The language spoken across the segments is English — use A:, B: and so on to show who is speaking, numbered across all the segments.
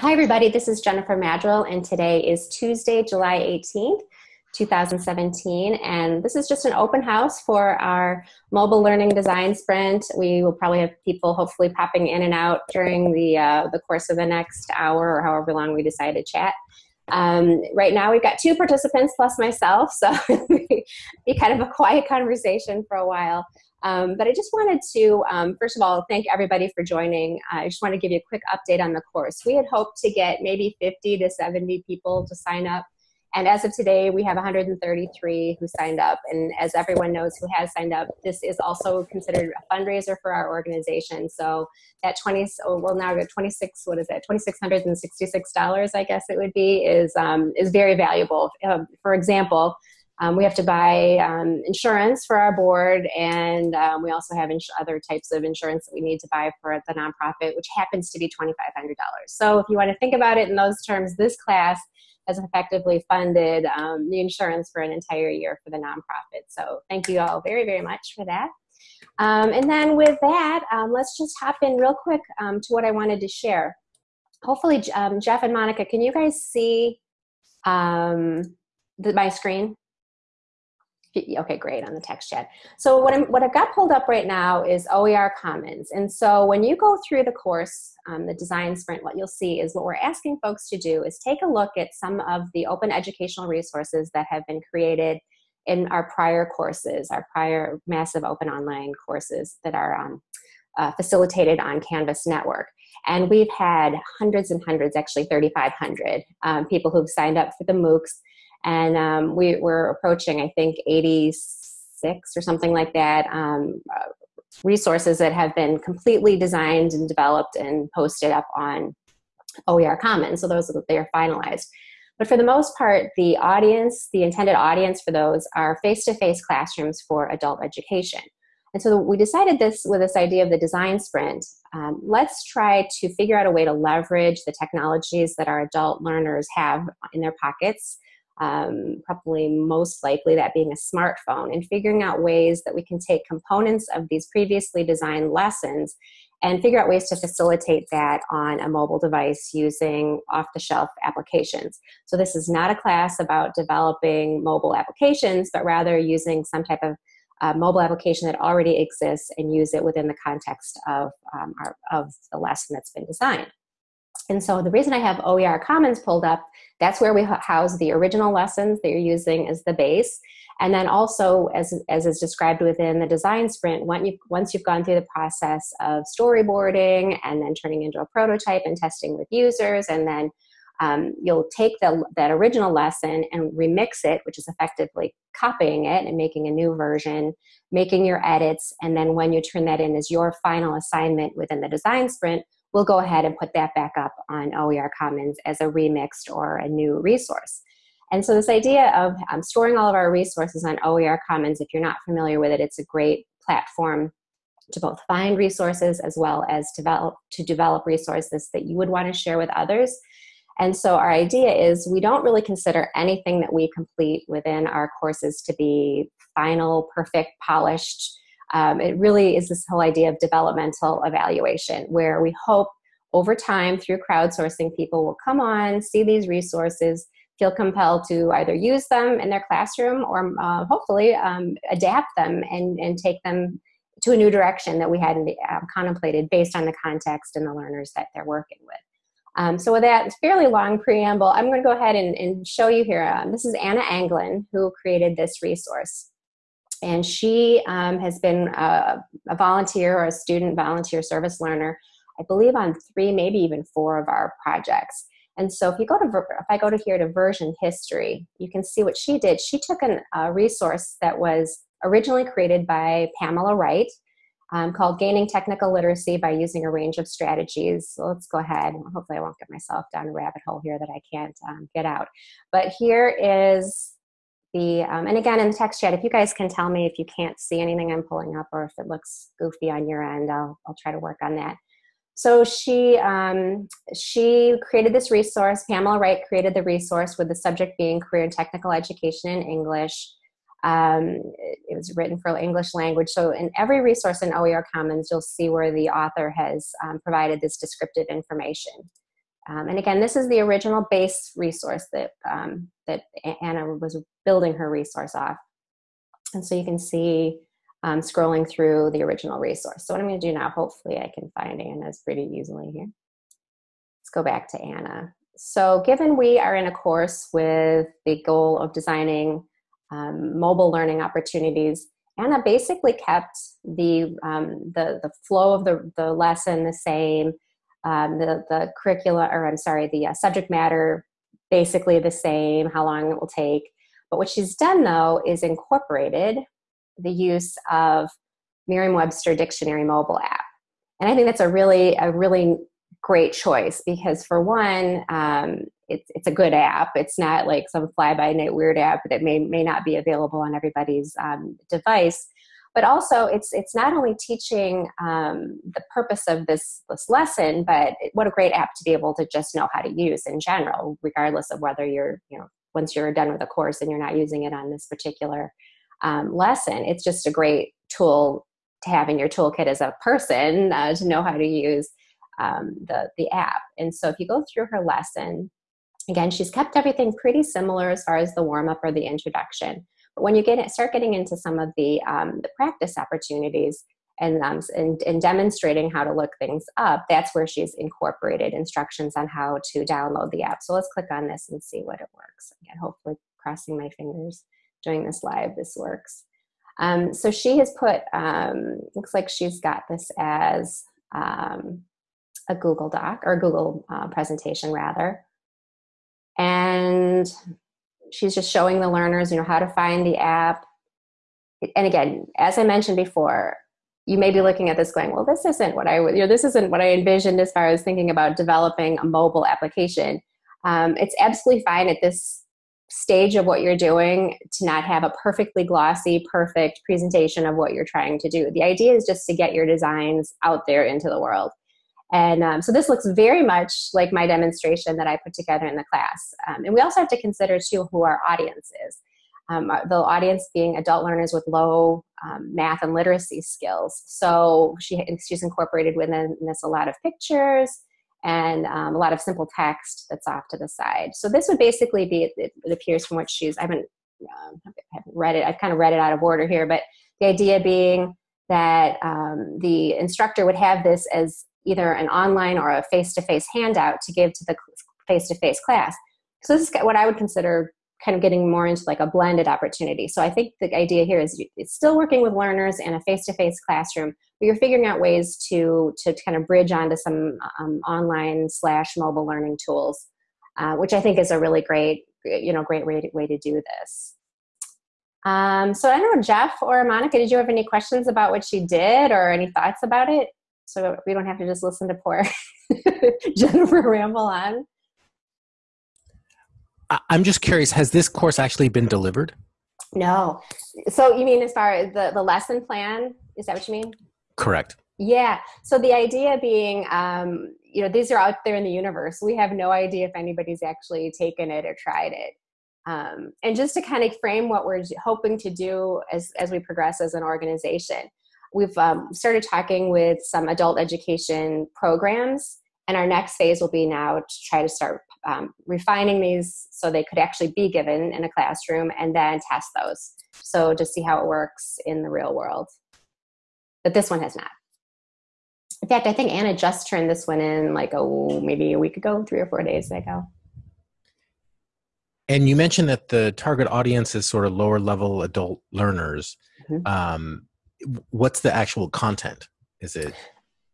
A: Hi, everybody. This is Jennifer Maddrell, and today is Tuesday, July 18th, 2017. And this is just an open house for our mobile learning design sprint. We will probably have people hopefully popping in and out during the, uh, the course of the next hour or however long we decide to chat. Um, right now, we've got two participants plus myself, so it'll be kind of a quiet conversation for a while. Um, but I just wanted to, um, first of all, thank everybody for joining. I just want to give you a quick update on the course. We had hoped to get maybe 50 to 70 people to sign up. And as of today, we have 133 who signed up. And as everyone knows who has signed up, this is also considered a fundraiser for our organization. So that 20, oh, well now 26, what is that, $2,666, I guess it would be, is, um, is very valuable. Uh, for example, um, we have to buy um, insurance for our board, and um, we also have other types of insurance that we need to buy for the nonprofit, which happens to be $2,500. So if you want to think about it in those terms, this class has effectively funded um, the insurance for an entire year for the nonprofit. So thank you all very, very much for that. Um, and then with that, um, let's just hop in real quick to what I wanted to share. Hopefully, Jeff and Monica, can you guys see the, my screen? Okay, great, on the text chat. So what, I'm, what I've got pulled up right now is OER Commons. And so when you go through the course, um, the design sprint, what you'll see is what we're asking folks to do is take a look at some of the open educational resources that have been created in our prior courses, our prior massive open online courses that are um, uh, facilitated on Canvas Network. And we've had hundreds and hundreds, actually 3,500 um, people who've signed up for the MOOCs and um, we were approaching, I think, 86 or something like that um, uh, resources that have been completely designed and developed and posted up on OER Commons. So those they are finalized. But for the most part, the audience, the intended audience for those are face-to-face -face classrooms for adult education. And so we decided this with this idea of the design sprint. Um, let's try to figure out a way to leverage the technologies that our adult learners have in their pockets um, probably most likely that being a smartphone, and figuring out ways that we can take components of these previously designed lessons and figure out ways to facilitate that on a mobile device using off-the-shelf applications. So this is not a class about developing mobile applications, but rather using some type of uh, mobile application that already exists and use it within the context of, um, our, of the lesson that's been designed. And so the reason I have OER Commons pulled up, that's where we house the original lessons that you're using as the base. And then also, as, as is described within the design sprint, once you've, once you've gone through the process of storyboarding and then turning into a prototype and testing with users, and then um, you'll take the, that original lesson and remix it, which is effectively copying it and making a new version, making your edits, and then when you turn that in as your final assignment within the design sprint, we'll go ahead and put that back up on OER Commons as a remixed or a new resource. And so this idea of um, storing all of our resources on OER Commons, if you're not familiar with it, it's a great platform to both find resources as well as develop, to develop resources that you would want to share with others. And so our idea is we don't really consider anything that we complete within our courses to be final, perfect, polished, um, it really is this whole idea of developmental evaluation where we hope over time through crowdsourcing people will come on, see these resources, feel compelled to either use them in their classroom or uh, hopefully um, adapt them and, and take them to a new direction that we hadn't uh, contemplated based on the context and the learners that they're working with. Um, so with that fairly long preamble, I'm going to go ahead and, and show you here. Um, this is Anna Anglin who created this resource and she um, has been a, a, volunteer or a student volunteer service learner, I believe on three, maybe even four of our projects. And so if you go to, if I go to here to version history, you can see what she did. She took an, a resource that was originally created by Pamela Wright um, called Gaining Technical Literacy by Using a Range of Strategies. So let's go ahead. Hopefully I won't get myself down a rabbit hole here that I can't um, get out. But here is the, um, and again in the text chat, if you guys can tell me if you can't see anything I'm pulling up or if it looks goofy on your end, I'll, I'll try to work on that. So she, um, she created this resource, Pamela Wright created the resource with the subject being career and technical education in English. Um, it was written for English language. So in every resource in OER Commons, you'll see where the author has um, provided this descriptive information. Um, and again, this is the original base resource that, um, that Anna was building her resource off. And so you can see um, scrolling through the original resource. So what I'm going to do now, hopefully I can find Anna's pretty easily here. Let's go back to Anna. So given we are in a course with the goal of designing um, mobile learning opportunities, Anna basically kept the, um, the, the flow of the, the lesson the same, um, the, the curricula, or I'm sorry, the uh, subject matter basically the same, how long it will take. But what she's done though is incorporated the use of Merriam-Webster Dictionary mobile app. And I think that's a really, a really great choice because for one, um, it's, it's a good app. It's not like some fly-by-night weird app that may, may not be available on everybody's um, device. But also, it's, it's not only teaching um, the purpose of this, this lesson, but what a great app to be able to just know how to use in general, regardless of whether you're, you know, once you're done with a course and you're not using it on this particular um, lesson. It's just a great tool to have in your toolkit as a person uh, to know how to use um, the, the app. And so if you go through her lesson, again, she's kept everything pretty similar as far as the warm up or the introduction. But when you get it, start getting into some of the, um, the practice opportunities and, um, and, and demonstrating how to look things up, that's where she's incorporated instructions on how to download the app. So let's click on this and see what it works. Again, hopefully crossing my fingers doing this live, this works. Um, so she has put, um, looks like she's got this as um, a Google Doc or Google uh, presentation rather. And she's just showing the learners, you know, how to find the app. And again, as I mentioned before, you may be looking at this going, well, this isn't what I, you know, this isn't what I envisioned as far as thinking about developing a mobile application. Um, it's absolutely fine at this stage of what you're doing to not have a perfectly glossy, perfect presentation of what you're trying to do. The idea is just to get your designs out there into the world. And um, so this looks very much like my demonstration that I put together in the class. Um, and we also have to consider too who our audience is. Um, the audience being adult learners with low um, math and literacy skills. So she, she's incorporated within this a lot of pictures, and um, a lot of simple text that's off to the side. So this would basically be, it, it appears from what she's, I haven't, um, haven't read it, I've kind of read it out of order here, but the idea being that um, the instructor would have this as either an online or a face-to-face handout to give to the face-to-face class. So this is what I would consider kind of getting more into like a blended opportunity. So I think the idea here is it's still working with learners in a face-to-face -face classroom, but you're figuring out ways to, to kind of bridge onto some um, online slash mobile learning tools, uh, which I think is a really great, you know, great way to, way to do this. Um, so I don't know, Jeff or Monica, did you have any questions about what she did or any thoughts about it? So we don't have to just listen to poor Jennifer ramble on.
B: I'm just curious, has this course actually been delivered?
A: No. So you mean as far as the, the lesson plan? Is that what you mean?
B: Correct.
A: Yeah. So the idea being, um, you know, these are out there in the universe. We have no idea if anybody's actually taken it or tried it. Um, and just to kind of frame what we're hoping to do as, as we progress as an organization, we've um, started talking with some adult education programs and our next phase will be now to try to start um, refining these so they could actually be given in a classroom and then test those. So to see how it works in the real world. But this one has not. In fact, I think Anna just turned this one in like, oh, maybe a week ago, three or four days ago.
B: And you mentioned that the target audience is sort of lower level adult learners. Mm-hmm. Um, what's the actual content? Is it?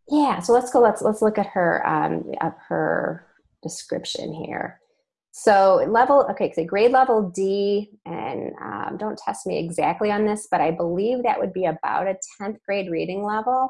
A: Yeah. So let's go. Let's let's look at her um, at her description here. So level, okay, so grade level D, and um, don't test me exactly on this, but I believe that would be about a 10th grade reading level.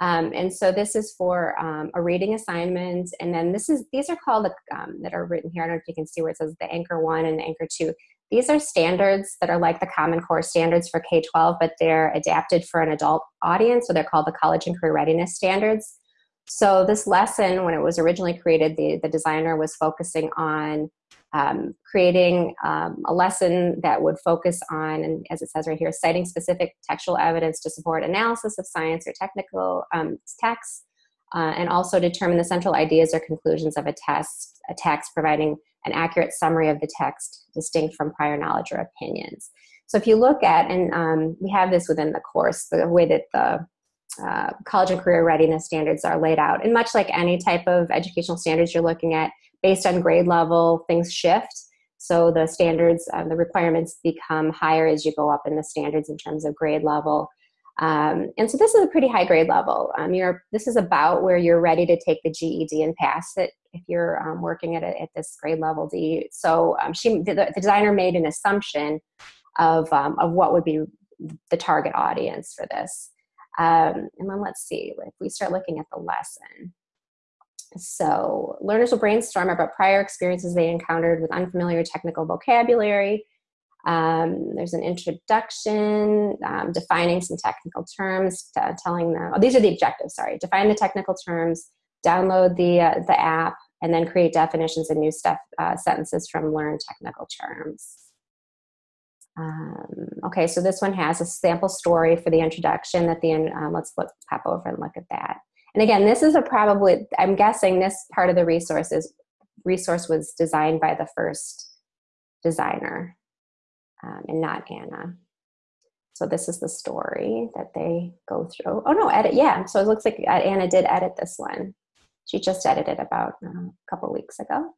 A: Um, and so this is for um, a reading assignment. And then this is, these are called, um, that are written here. I don't know if you can see where it says the anchor one and anchor two. These are standards that are like the Common Core standards for K-12, but they're adapted for an adult audience. So they're called the College and Career Readiness Standards. So this lesson, when it was originally created, the, the designer was focusing on um, creating um, a lesson that would focus on, and as it says right here, citing specific textual evidence to support analysis of science or technical um, texts, uh, and also determine the central ideas or conclusions of a test, a text, providing an accurate summary of the text distinct from prior knowledge or opinions. So if you look at, and um, we have this within the course, the way that the uh, college and career readiness standards are laid out. And much like any type of educational standards you're looking at, based on grade level, things shift. So the standards, uh, the requirements become higher as you go up in the standards in terms of grade level. Um, and so this is a pretty high grade level. Um, you're, this is about where you're ready to take the GED and pass it if you're um, working at, a, at this grade level D. So um, she, the, the, designer made an assumption of, um, of what would be the target audience for this. Um, and then let's see, if we start looking at the lesson. So learners will brainstorm about prior experiences they encountered with unfamiliar technical vocabulary, um, there's an introduction, um, defining some technical terms, telling them, oh, these are the objectives, sorry. Define the technical terms, download the, uh, the app, and then create definitions and new stuff, uh, sentences from learned technical terms. Um, okay, so this one has a sample story for the introduction that the, um, let's look, pop over and look at that. And again, this is a probably, I'm guessing this part of the resource is, resource was designed by the first designer um, and not Anna. So this is the story that they go through. Oh no, edit, yeah. So it looks like uh, Anna did edit this one. She just edited about uh, a couple weeks ago.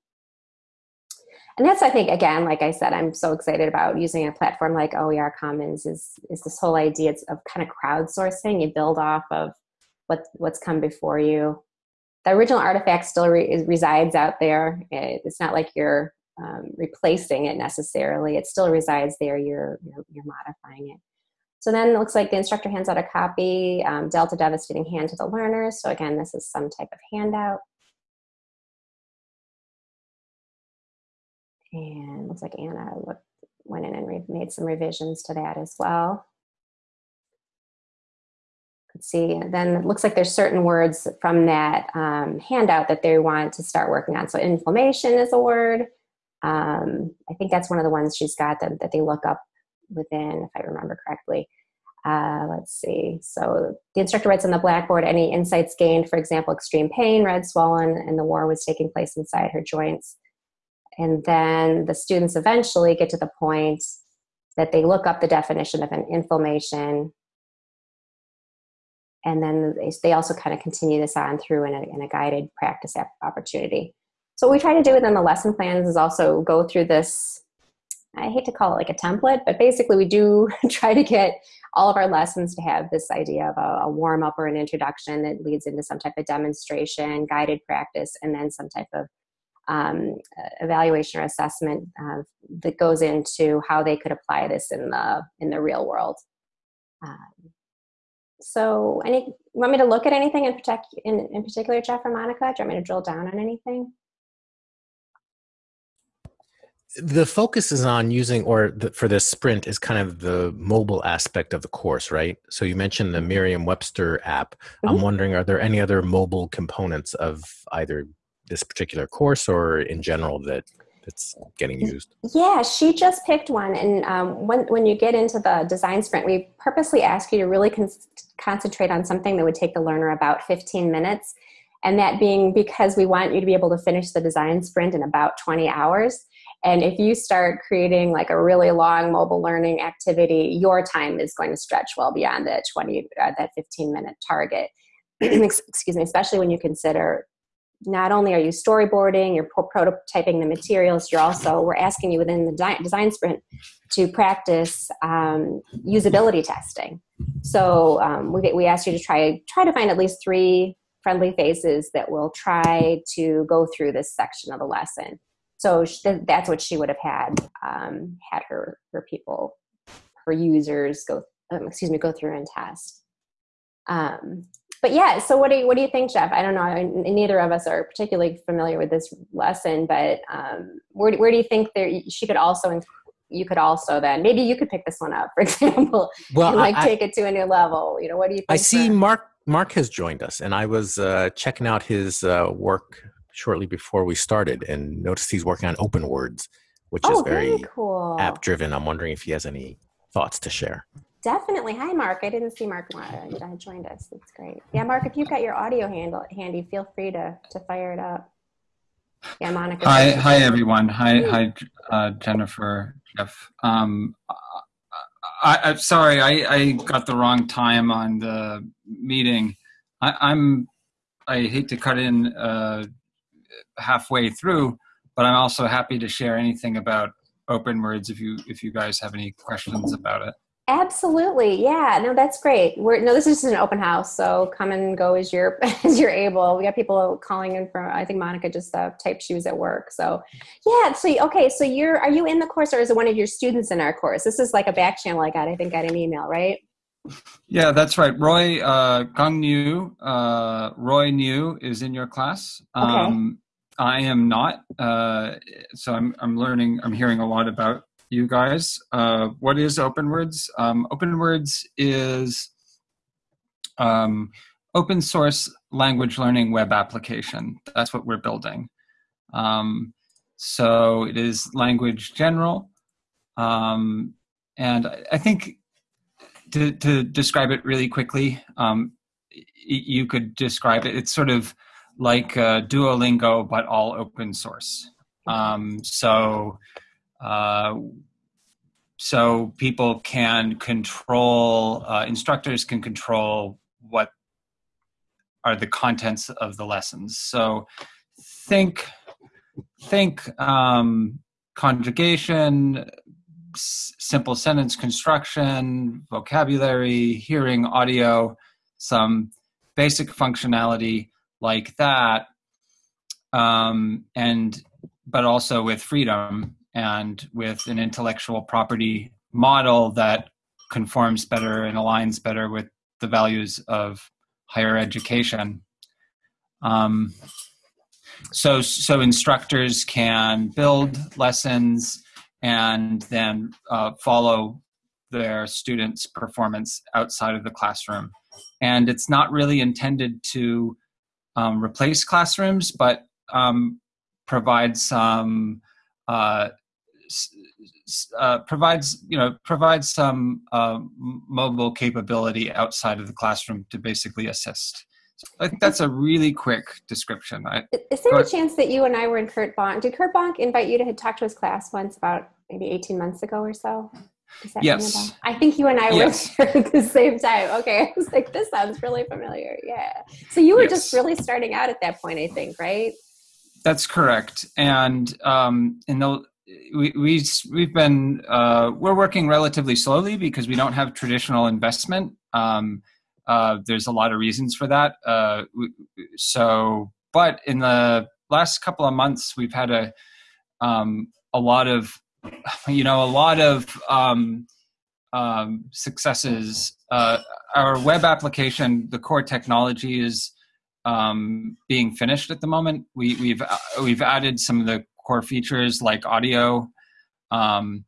A: And that's, I think, again, like I said, I'm so excited about using a platform like OER Commons is, is this whole idea of kind of crowdsourcing. You build off of what, what's come before you. The original artifact still re resides out there. It's not like you're um, replacing it necessarily. It still resides there. You're, you're, you're modifying it. So then it looks like the instructor hands out a copy, um, Delta Devastating Hand to the learners. So again, this is some type of handout. And looks like Anna looked, went in and made some revisions to that as well. Let's see, then it looks like there's certain words from that um, handout that they want to start working on. So inflammation is a word. Um, I think that's one of the ones she's got that, that they look up within, if I remember correctly. Uh, let's see. So the instructor writes on the blackboard any insights gained, for example, extreme pain, red, swollen, and the war was taking place inside her joints. And then the students eventually get to the point that they look up the definition of an inflammation. And then they also kind of continue this on through in a, in a guided practice opportunity. So what we try to do within the lesson plans is also go through this, I hate to call it like a template, but basically we do try to get all of our lessons to have this idea of a, a warm up or an introduction that leads into some type of demonstration, guided practice, and then some type of um, evaluation or assessment uh, that goes into how they could apply this in the in the real world. Um, so, any want me to look at anything in, in, in particular, Jeff or Monica? Do you want me to drill down on anything?
B: The focus is on using or the, for this sprint is kind of the mobile aspect of the course right? So you mentioned the merriam-webster app. Mm-hmm. i'm wondering are there any other mobile components of either this particular course or in general that that's getting used?
A: Yeah she just picked one. And um, when, when you get into the design sprint we purposely ask you to really con- concentrate on something that would take the learner about 15 minutes. And that being because we want you to be able to finish the design sprint in about 20 hours and if you start creating like a really long mobile learning activity, your time is going to stretch well beyond the 20, uh, that 15 minute target. Excuse me, especially when you consider not only are you storyboarding, you're prototyping the materials, you're also, we're asking you within the design sprint to practice um, usability testing. So um, we, we ask you to try, try to find at least three friendly faces that will try to go through this section of the lesson so she, that's what she would have had um, had her her people her users go um, excuse me go through and test. Um, but yeah so what do you what do you think jeff? I don't know neither of us are particularly familiar with this lesson but um, where, where do you think there she could also you could also then maybe you could pick this one up for example. Well and like I, take it to a new level you know what do you think
B: i see mark mark has joined us and i was uh, checking out his uh, work shortly before we started and noticed he's working on OpenWords, which oh, is very, very cool. app driven. I'm wondering if he has any thoughts to share.
A: Definitely. Hi, Mark. I didn't see Mark joined us. That's great. Yeah, Mark, if you've got your audio handle handy, feel free to to fire it up. Yeah, Monica.
C: Hi, hi everyone. Hi, hi, uh, Jennifer, Jeff. Um, I, am sorry, I, I got the wrong time on the meeting. I, am I hate to cut in uh, halfway through, but I'm also happy to share anything about OpenWords if you if you guys have any questions about it.
A: Absolutely, yeah. No, that's great. We're no, this is an open house, so come and go as you're as you're able. We got people calling in from. I think Monica just uh, typed was at work. So, yeah. So okay, so you're are you in the course or is it one of your students in our course? This is like a back channel I got. I think got an email, right?
C: Yeah, that's right. Roy uh, Gang New, uh, Roy New is in your class. Um, okay. I am not. Uh, so I'm I'm learning. I'm hearing a lot about you guys. Uh, what is OpenWords? Um, OpenWords is um, open source language learning web application. That's what we're building. Um, so it is language general. Um, and I think to, to describe it really quickly, um, you could describe it. It's sort of like uh, Duolingo, but all open source. Um, so uh, so people can control, uh, instructors can control what are the contents of the lessons. So think, think um, conjugation, simple sentence construction, vocabulary, hearing, audio, some basic functionality like that, um, and but also with freedom and with an intellectual property model that conforms better and aligns better with the values of higher education. Um, so, so instructors can build lessons and then uh, follow their students' performance outside of the classroom. And it's not really intended to um, replace classrooms, but um, provide some uh, uh, provides you know provides some uh, mobile capability outside of the classroom to basically assist. So I think that's a really quick description. I,
A: Is there a chance that you and I were in Curt Bonk? Did Curt Bonk invite you to talk to his class once about maybe 18 months ago or so?
C: Yes.
A: I think you and I yes. were at the same time. Okay. I was like, this sounds really familiar. Yeah. So you were yes. just really starting out at that point, I think, right?
C: That's correct. And um, in the we, we we've been uh, we're working relatively slowly because we don't have traditional investment. Um, uh, there's a lot of reasons for that. Uh, so, but in the last couple of months, we've had a um, a lot of you know a lot of um, um, successes. Uh, our web application, the core technology is um, being finished at the moment. We, we've we've added some of the core features like audio. Um,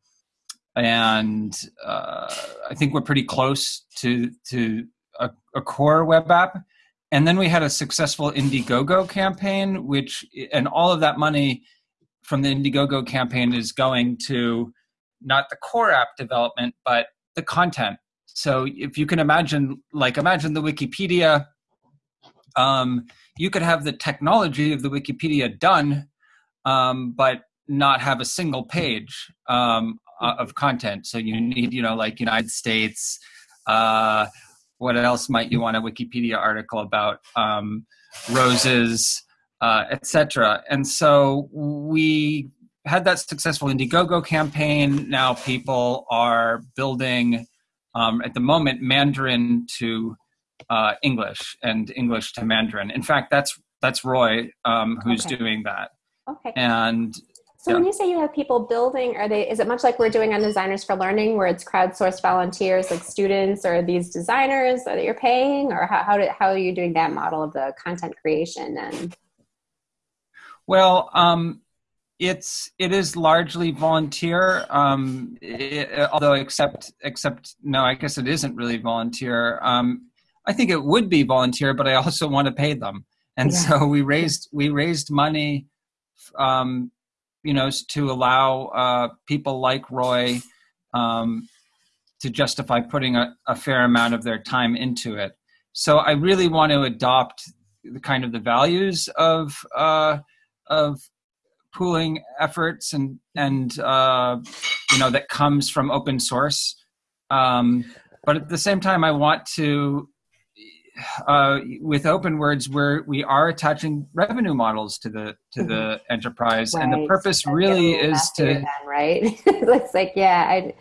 C: and uh, I think we're pretty close to to a, a, core web app. And then we had a successful Indiegogo campaign, which and all of that money from the Indiegogo campaign is going to not the core app development, but the content. So if you can imagine, like imagine the Wikipedia, um, you could have the technology of the Wikipedia done um, but not have a single page um, of content. So you need, you know, like United States. Uh, what else might you want a Wikipedia article about? Um, roses, uh, etc. And so we had that successful Indiegogo campaign. Now people are building, um, at the moment, Mandarin to uh, English and English to Mandarin. In fact, that's that's Roy um, who's okay. doing that.
A: Okay.
C: And
A: so yeah. when you say you have people building, are they is it much like we're doing on Designers for Learning where it's crowdsourced volunteers like students or these designers that you're paying or how how, do, how are you doing that model of the content creation and
C: well um, it's it is largely volunteer um, it, although except except no i guess it isn't really volunteer um, i think it would be volunteer but i also want to pay them and yeah. so we raised we raised money um, you know, to allow uh, people like Roy um, to justify putting a, a fair amount of their time into it. So I really want to adopt the kind of the values of uh, of pooling efforts and and uh, you know that comes from open source. Um, but at the same time, I want to uh, with OpenWords where we are attaching revenue models to the to mm-hmm. the enterprise right. and the purpose really is to
A: then, right it's like yeah I,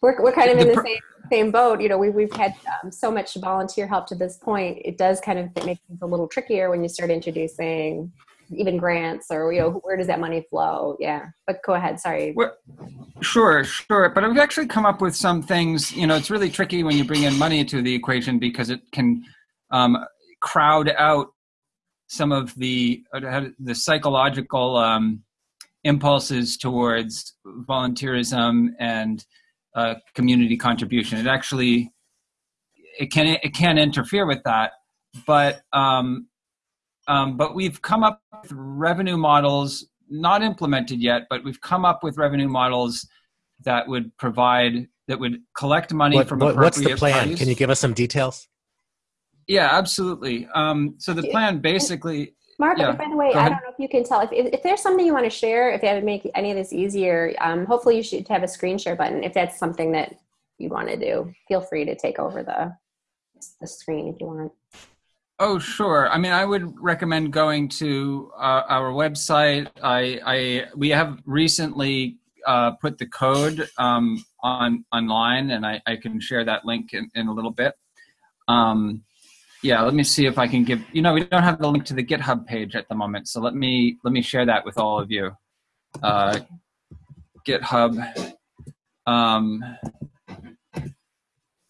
A: we're, we're kind of in the, the same same boat you know we, we've had um, so much volunteer help to this point it does kind of make things a little trickier when you start introducing even grants or you know where does that money flow? Yeah but go ahead sorry.
C: Well, sure sure but i've actually come up with some things you know it's really tricky when you bring in money to the equation because it can um, crowd out some of the uh, the psychological um, impulses towards volunteerism and uh, community contribution. It actually it can it can interfere with that, but um, um, but we've come up with revenue models not implemented yet, but we've come up with revenue models that would provide that would collect money what, from what,
B: what's the plan?
C: Parties.
B: Can you give us some details?
C: Yeah, absolutely. Um, so the plan basically.
A: Mark, yeah, by the way, I don't know if you can tell if, if, if, there's something you want to share, if that would make any of this easier, um, hopefully you should have a screen share button. If that's something that you want to do, feel free to take over the the screen if you want.
C: Oh, sure. I mean, I would recommend going to uh, our website. I, I we have recently uh, put the code um, on online, and I, I can share that link in, in a little bit. Um, yeah let me see if i can give you know we don't have the link to the github page at the moment so let me let me share that with all of you uh, github um,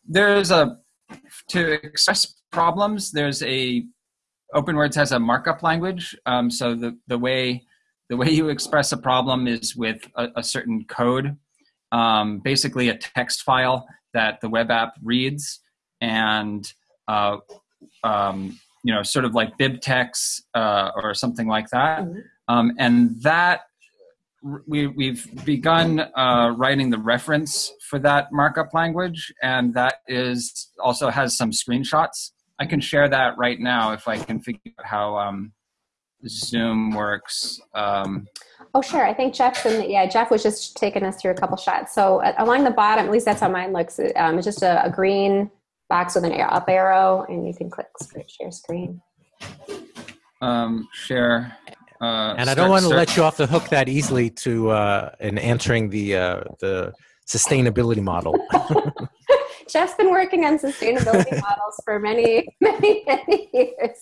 C: there's a to express problems there's a openwords has a markup language um, so the the way the way you express a problem is with a, a certain code um, basically a text file that the web app reads and uh, um, you know, sort of like BibTeX uh, or something like that. Mm-hmm. Um, and that we, we've begun uh, writing the reference for that markup language, and that is also has some screenshots. I can share that right now if I can figure out how um, Zoom works. Um,
A: oh, sure. I think Jeff's in. The, yeah, Jeff was just taking us through a couple shots. So uh, along the bottom, at least that's how mine looks. Um, it's just a, a green box with an up arrow, and you can click share screen.
C: Um, share. Uh,
B: and I don't want to let you off the hook that easily to uh, in answering the uh, the sustainability model.
A: Jeff's been working on sustainability models for many, many, many years.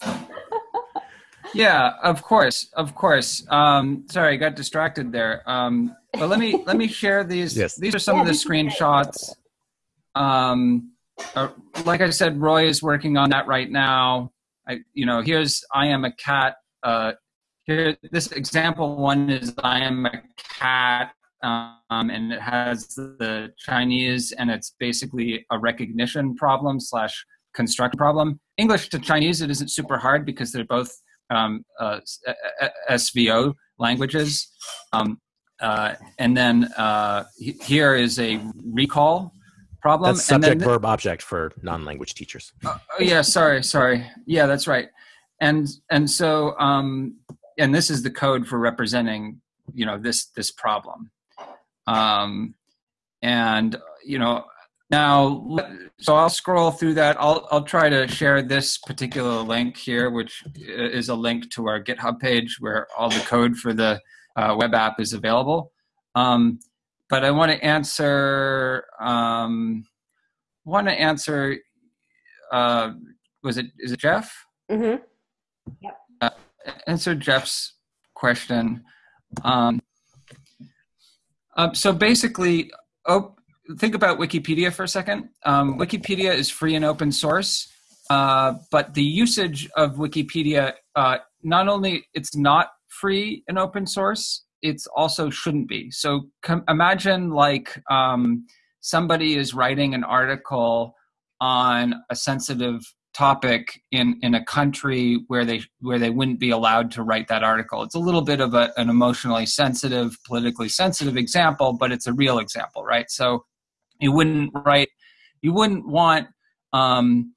C: yeah, of course, of course. Um, sorry, I got distracted there. Um, but let me let me share these. Yes. These are some yeah, of the screenshots. Um, uh, like I said, Roy is working on that right now. I, you know, here's I am a cat. Uh, here, this example one is I am a cat, um, and it has the Chinese, and it's basically a recognition problem slash construct problem. English to Chinese, it isn't super hard because they're both um, uh, SVO languages. Um, uh, and then uh, here is a recall problem.
B: That's subject then, verb object for non-language teachers.
C: Uh, oh yeah, sorry, sorry. Yeah, that's right. And and so um, and this is the code for representing you know this this problem. Um, and you know now so I'll scroll through that. I'll I'll try to share this particular link here, which is a link to our GitHub page where all the code for the uh, web app is available. Um, but I want to answer um, want to answer. Uh, was it is it Jeff?
A: Mm-hmm. Yep.
C: Uh, answer Jeff's question. Um, uh, so basically, oh, think about Wikipedia for a second. Um, Wikipedia is free and open source, uh, but the usage of Wikipedia uh, not only it's not free and open source, it's also shouldn't be. So imagine like um, somebody is writing an article on a sensitive topic in in a country where they where they wouldn't be allowed to write that article. It's a little bit of a, an emotionally sensitive, politically sensitive example, but it's a real example, right? So you wouldn't write you wouldn't want um,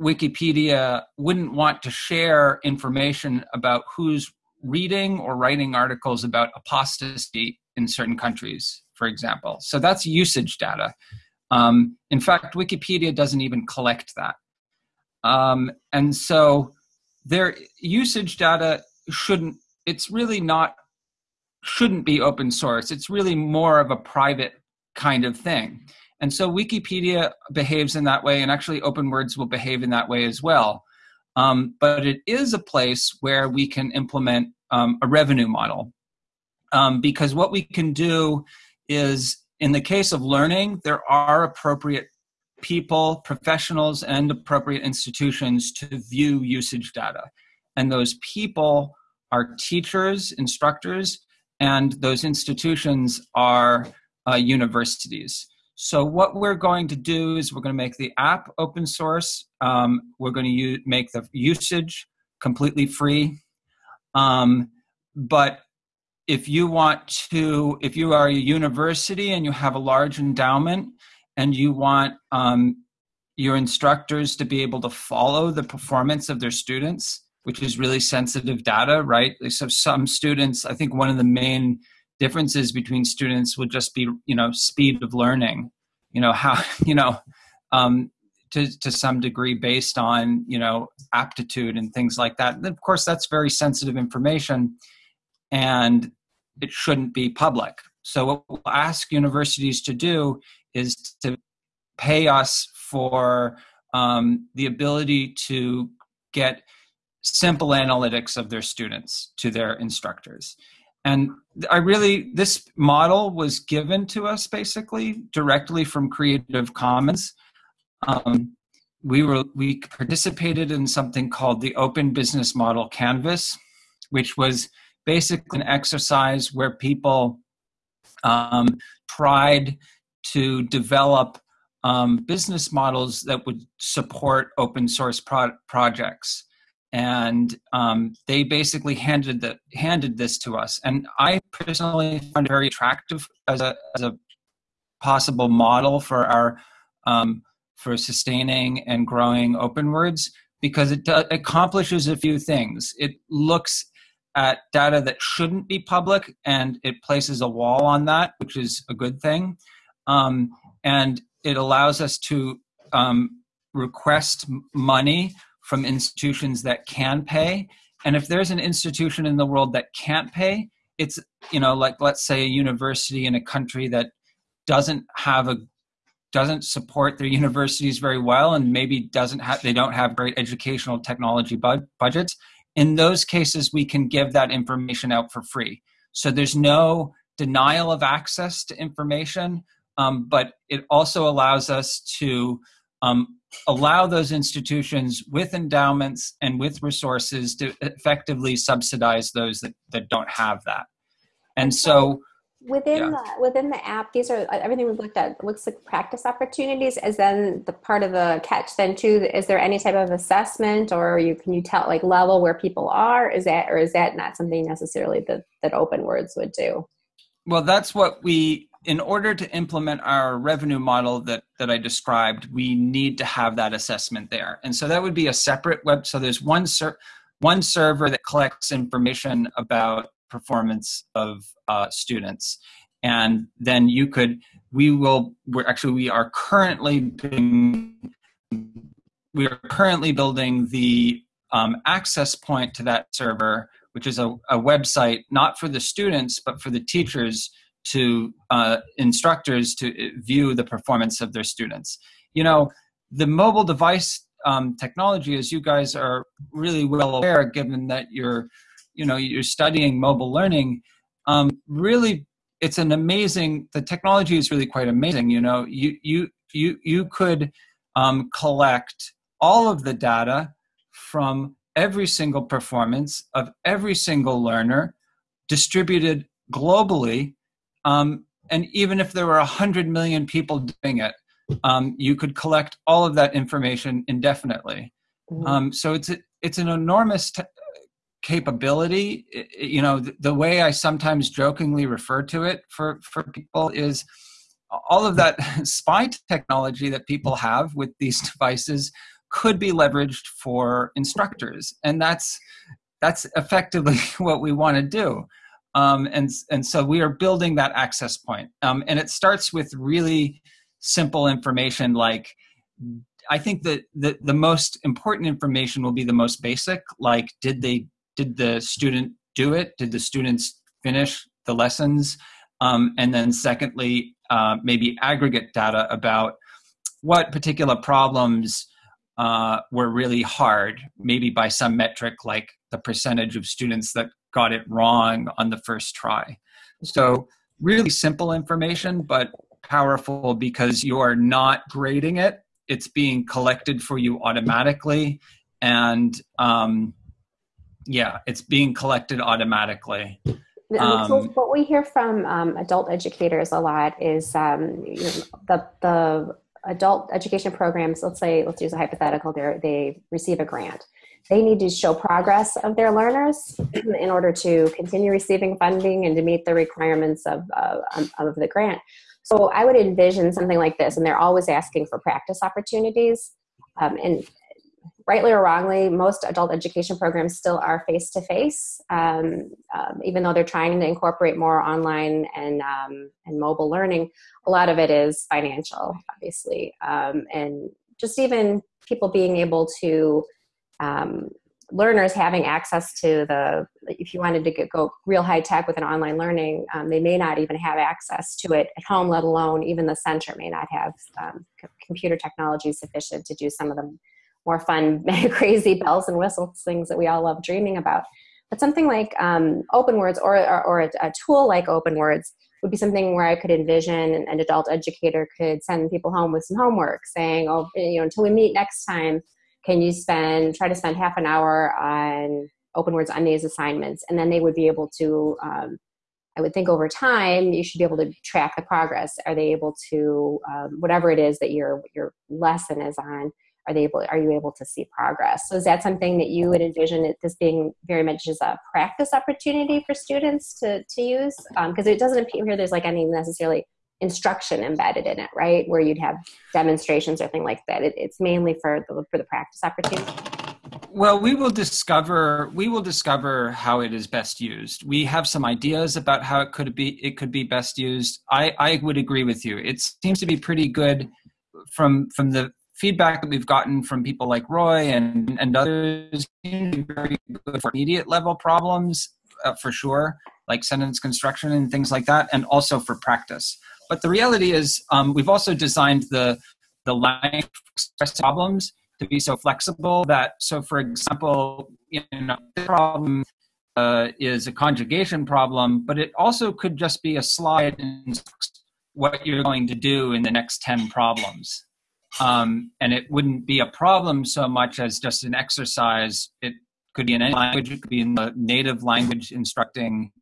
C: Wikipedia wouldn't want to share information about who's reading or writing articles about apostasy in certain countries, for example. So that's usage data. Um, in fact, Wikipedia doesn't even collect that. Um, and so their usage data shouldn't, it's really not, shouldn't be open source. It's really more of a private kind of thing. And so Wikipedia behaves in that way, and actually OpenWords will behave in that way as well. Um, but it is a place where we can implement um, a revenue model. Um, because what we can do is, in the case of learning, there are appropriate people, professionals, and appropriate institutions to view usage data. And those people are teachers, instructors, and those institutions are uh, universities. So what we're going to do is we're going to make the app open source. Um, we're going to make the usage completely free. Um, but if you want to, if you are a university and you have a large endowment and you want um, your instructors to be able to follow the performance of their students, which is really sensitive data, right? So some students, I think one of the main differences between students would just be you know speed of learning. You know how you know um, to, to some degree based on you know aptitude and things like that. And of course that's very sensitive information and it shouldn't be public. So what we'll ask universities to do is to pay us for um, the ability to get simple analytics of their students to their instructors. And i really this model was given to us basically directly from creative commons. Um, we were we participated in something called the open business model canvas which was basically an exercise where people um, tried to develop um, business models that would support open source pro- projects and um, they basically handed the, handed this to us. And I personally found it very attractive as a as a possible model for our um, for sustaining and growing OpenWords because it accomplishes a few things. It looks at data that shouldn't be public and it places a wall on that, which is a good thing. Um, and it allows us to um, request money from institutions that can pay. And if there's an institution in the world that can't pay, it's, you know, like let's say a university in a country that doesn't have a doesn't support their universities very well and maybe doesn't have they don't have great educational technology bud- budgets in those cases we can give that information out for free so there's no denial of access to information um, but it also allows us to um, allow those institutions with endowments and with resources to effectively subsidize those that, that don't have that. And so
A: within yeah. the within the app, these are everything we've looked at looks like practice opportunities. Is then the part of the catch then too? Is there any type of assessment or you can you tell like level where people are? Is that or is that not something necessarily that that OpenWords would do?
C: Well, that's what we in order to implement our revenue model that that I described, we need to have that assessment there. And so that would be a separate web. So there's one ser- one server that collects information about performance of uh, students, and then you could. We will. We're actually we are currently being, we are currently building the um, access point to that server, which is a, a website not for the students but for the teachers to uh, instructors to uh, view the performance of their students. You know, the mobile device um, technology, as you guys are really well aware, given that you're, you know, you're studying mobile learning, um, really, it's an amazing. The technology is really quite amazing. You know, you you you you could um, collect all of the data from every single performance of every single learner distributed globally um, and even if there were 100 million people doing it, um, you could collect all of that information indefinitely. Mm-hmm. Um, so it's a, it's an enormous t- capability. It, you know, the, the, way I sometimes jokingly refer to it for for people is all of that spy technology that people have with these devices could be leveraged for instructors, and that's that's effectively what we want to do. Um, and and so we are building that access point, um, and it starts with really simple information like I think that the, the most important information will be the most basic, like did they did the student do it? Did the students finish the lessons? Um, and then secondly, uh, maybe aggregate data about what particular problems uh, were really hard, maybe by some metric like the percentage of students that got it wrong on the first try. So really simple information, but powerful because you are not grading it it's being collected for you automatically and um, yeah it's being collected automatically
A: um, so what we hear from um, adult educators a lot is um, you know, the the adult education programs. Let's say let's use a hypothetical. They they receive a grant. They need to show progress of their learners in order to continue receiving funding and to meet the requirements of uh, of the grant. So I would envision something like this, and they're always asking for practice opportunities. Um, and rightly or wrongly, most adult education programs still are face to face, even though they're trying to incorporate more online and um, and mobile learning. A lot of it is financial, obviously, um, and just even people being able to um, learners having access to the if you wanted to get, go real high tech with an online learning um, they may not even have access to it at home let alone even the center may not have um, computer technology sufficient to do some of the more fun crazy bells and whistles things that we all love dreaming about. But something like um, OpenWords or, or, or a, tool like OpenWords would be something where i could envision an adult educator could send people home with some homework saying oh you know until we meet next time can you spend try to spend half an hour on OpenWords on these assignments? And then they would be able to um, i would think over time you should be able to track the progress. Are they able to um, whatever it is that your your lesson is on are they able are you able to see progress? So is that something that you would envision it, this being very much as a practice opportunity for students to to use? Because um, it doesn't appear here there's like any necessarily instruction embedded in it, right? Where you'd have demonstrations or thing like that. It, it's mainly for the for the practice opportunity.
C: Well, we will discover we will discover how it is best used. We have some ideas about how it could be it could be best used. I I would agree with you. It seems to be pretty good from from the feedback that we've gotten from people like Roy and and others. Very good for immediate level problems uh, for sure, like sentence construction and things like that, and also for practice. But the reality is, um, we've also designed the the language problems to be so flexible that, so for example, you know, the problem uh, is a conjugation problem, but it also could just be a slide in what you're going to do in the next 10 problems. Um, and it wouldn't be a problem so much as just an exercise. It could be in any language, it could be in the native language instructing.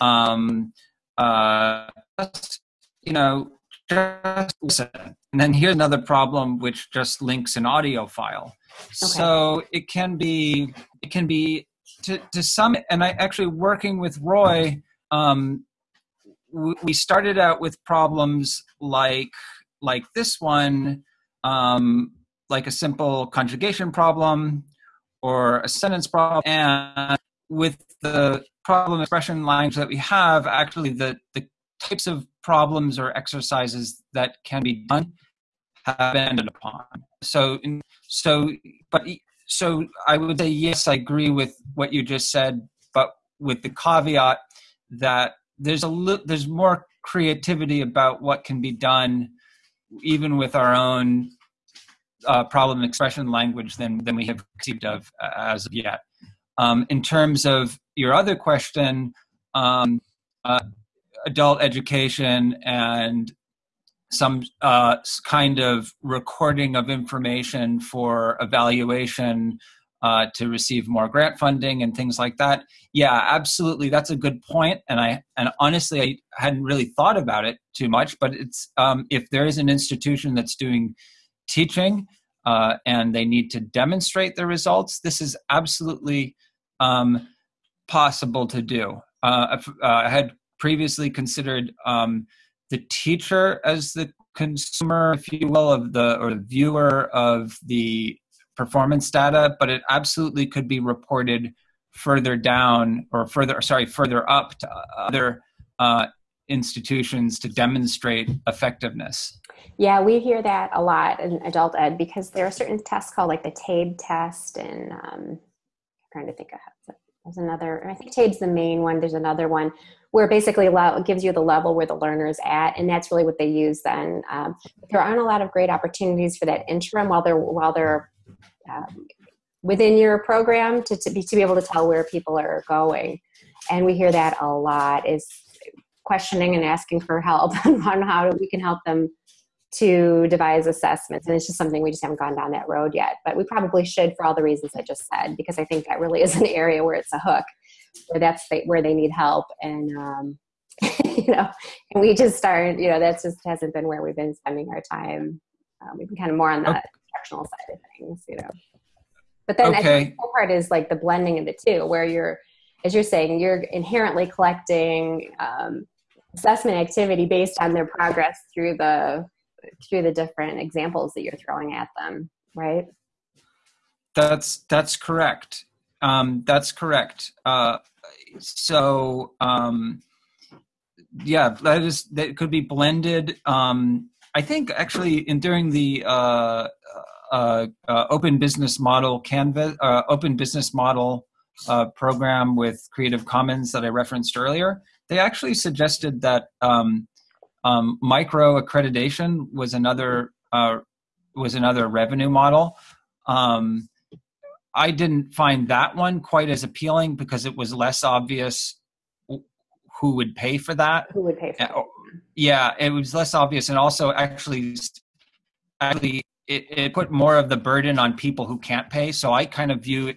C: Um, uh, just, you know, just listen. And then here's another problem which just links an audio file. Okay. So it can be, it can be to, to some, and I actually working with Roy, um, we started out with problems like, like this one, um, like a simple conjugation problem or a sentence problem. And with the problem expression language that we have, actually the, the types of problems or exercises that can be done have been ended upon. So, so, but so I would say yes, I agree with what you just said, but with the caveat that there's a li- there's more creativity about what can be done, even with our own uh, problem expression language than than we have conceived of uh, as of yet. Um, in terms of your other question, um, uh, adult education and some uh, kind of recording of information for evaluation uh, to receive more grant funding and things like that. Yeah, absolutely, that's a good point. And I and honestly, I hadn't really thought about it too much. But it's um, if there is an institution that's doing teaching uh, and they need to demonstrate the results, this is absolutely um, possible to do. Uh, uh, I had previously considered um, the teacher as the consumer, if you will, of the or the viewer of the performance data, but it absolutely could be reported further down or further, sorry, further up to other uh, institutions to demonstrate effectiveness.
A: Yeah, we hear that a lot in adult ed because there are certain tests called like the TABE test, and um, I'm trying to think of there's another. I think TABE's the main one. There's another one where basically it gives you the level where the learner's at, and that's really what they use. Then um, there aren't a lot of great opportunities for that interim while they're while they're um, within your program to, to be to be able to tell where people are going, and we hear that a lot. Is questioning and asking for help on how we can help them to devise assessments and it's just something we just haven't gone down that road yet but we probably should for all the reasons i just said because i think that really is an area where it's a hook where that's the, where they need help and um, you know and we just aren't, you know that just hasn't been where we've been spending our time um, we've been kind of more on the okay. instructional side of things you know but then okay. I think the part is like the blending of the two where you're as you're saying you're inherently collecting um, assessment activity based on their progress through the through the different examples that you're throwing at them right?
C: That's that's correct. Um, that's correct. Uh, so um, yeah that is that could be blended. Um, i think actually in during the uh, uh, uh open business model canvas uh, open business model uh, program with creative commons that i referenced earlier they actually suggested that um, um, micro accreditation was another uh, was another revenue model. Um, I didn't find that one quite as appealing because it was less obvious who would pay for that.
A: Who would pay for
C: that? Yeah, it was less obvious, and also actually, actually, it, it put more of the burden on people who can't pay. So I kind of view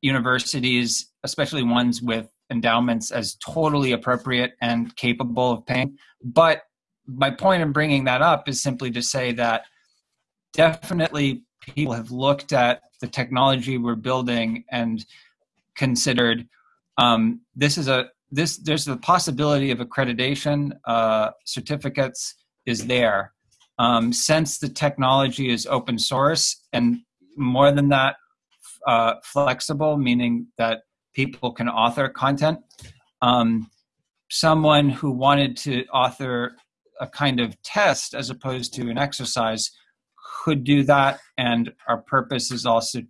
C: universities, especially ones with endowments as totally appropriate and capable of paying. But my point in bringing that up is simply to say that definitely people have looked at the technology we're building and considered um, this is a this there's the possibility of accreditation uh, certificates is there um, since the technology is open source and more than that uh, flexible meaning that people can author content. Um, someone who wanted to author a kind of test as opposed to an exercise could do that. And our purpose is also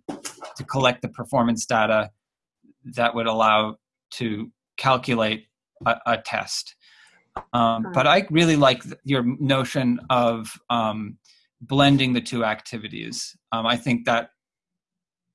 C: to collect the performance data that would allow to calculate a, a test. Um, but I really like your notion of um, blending the two activities. Um, I think that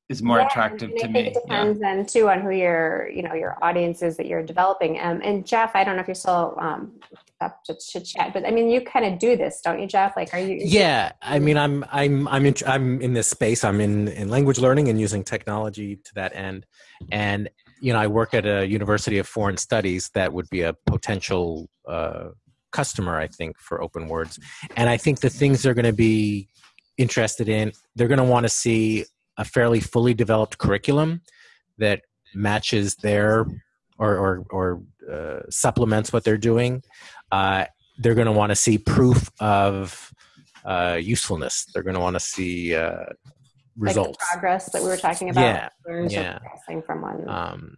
C: is more yeah, attractive to me.
A: It depends yeah. then too on who your you know your audience is that you're developing. Um, and Jeff, I don't know if you're still um, up to, to chat, but I mean, you kind of do this, don't you, Jeff? Like, are you?
B: Yeah, I mean, I'm I'm I'm in, I'm in this space. I'm in in language learning and using technology to that end, and you know, I work at a University of Foreign Studies that would be a potential. Uh, customer i think for OpenWords and i think the things they're going to be interested in they're going to want to see a fairly fully developed curriculum that matches their or or, or uh, supplements what they're doing. Uh, they're going to want to see proof of uh, usefulness. They're going to want to see uh, results,
A: like progress that we were talking about.
B: Yeah, yeah.
A: From one. Um,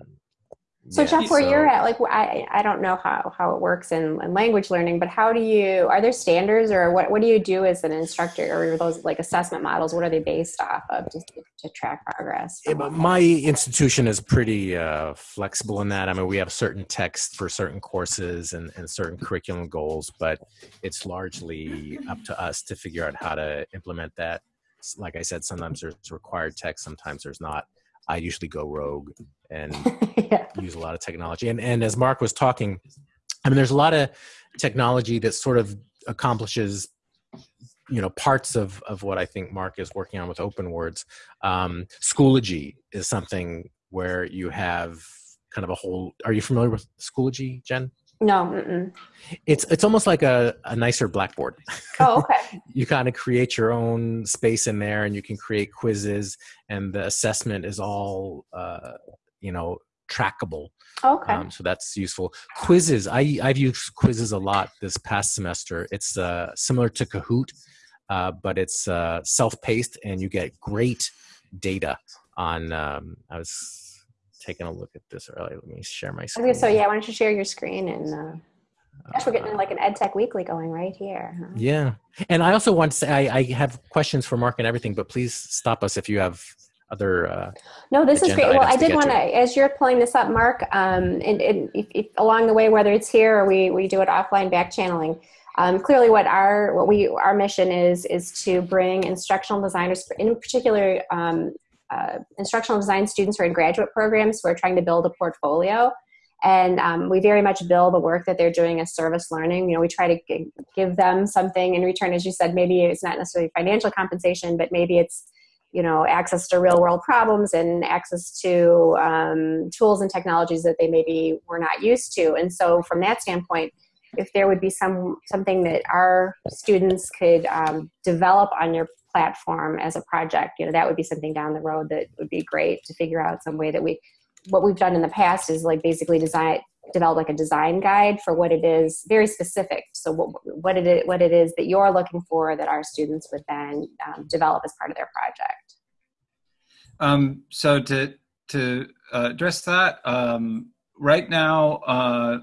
A: so yeah, Jeff, where so, you're at, like I, I don't know how, how it works in, in, language learning, but how do you, are there standards or what, what do you do as an instructor or those like assessment models? What are they based off of to, to track progress?
B: Yeah, my institution is pretty uh, flexible in that. I mean, we have certain text for certain courses and, and certain curriculum goals, but it's largely up to us to figure out how to implement that. Like I said, sometimes there's required text, sometimes there's not. I usually go rogue and yeah. use a lot of technology. And and as Mark was talking, I mean, there's a lot of technology that sort of accomplishes you know parts of of what I think Mark is working on with OpenWords. Um, Schoology is something where you have kind of a whole. Are you familiar with Schoology, Jen?
A: No. Mm-mm.
B: It's it's almost like a, a nicer Blackboard.
A: Oh, okay.
B: you kind of create your own space in there, and you can create quizzes, and the assessment is all uh, you know trackable.
A: Okay.
B: Um, so that's useful. Quizizz. I I've used Quizizz a lot this past semester. It's uh, similar to Kahoot, uh, but it's uh, self-paced, and you get great data on. Um, I was taking a look at this earlier. Let me share my screen.
A: Okay, so yeah, why don't you share your screen and. Uh... Gosh, we're getting like an EdTech Weekly going right here. Huh?
B: Yeah, and I also want to say I, I, have questions for Mark and everything, but please stop us if you have other. Uh,
A: no, this is great. Well, I did want to, as you're pulling this up, Mark, um, and, and if, if, along the way, whether it's here or we we do it offline, back channeling. Um, clearly, what our what we our mission is is to bring instructional designers, in particular, um, uh, instructional design students who are in graduate programs who are trying to build a portfolio. And um, we very much bill the work that they're doing as service learning. You know we try to g- give them something in return. As you said maybe it's not necessarily financial compensation but maybe it's you know access to real world problems and access to um, tools and technologies that they maybe were not used to. And so from that standpoint if there would be some something that our students could um, develop on your platform as a project you know that would be something down the road that would be great to figure out some way that we what we've done in the past is like basically design develop like a design guide for what it is very specific. So what, what it is what it is that you're looking for that our students would then um, develop as part of their project.
C: Um, so to to uh, address that um, right now uh,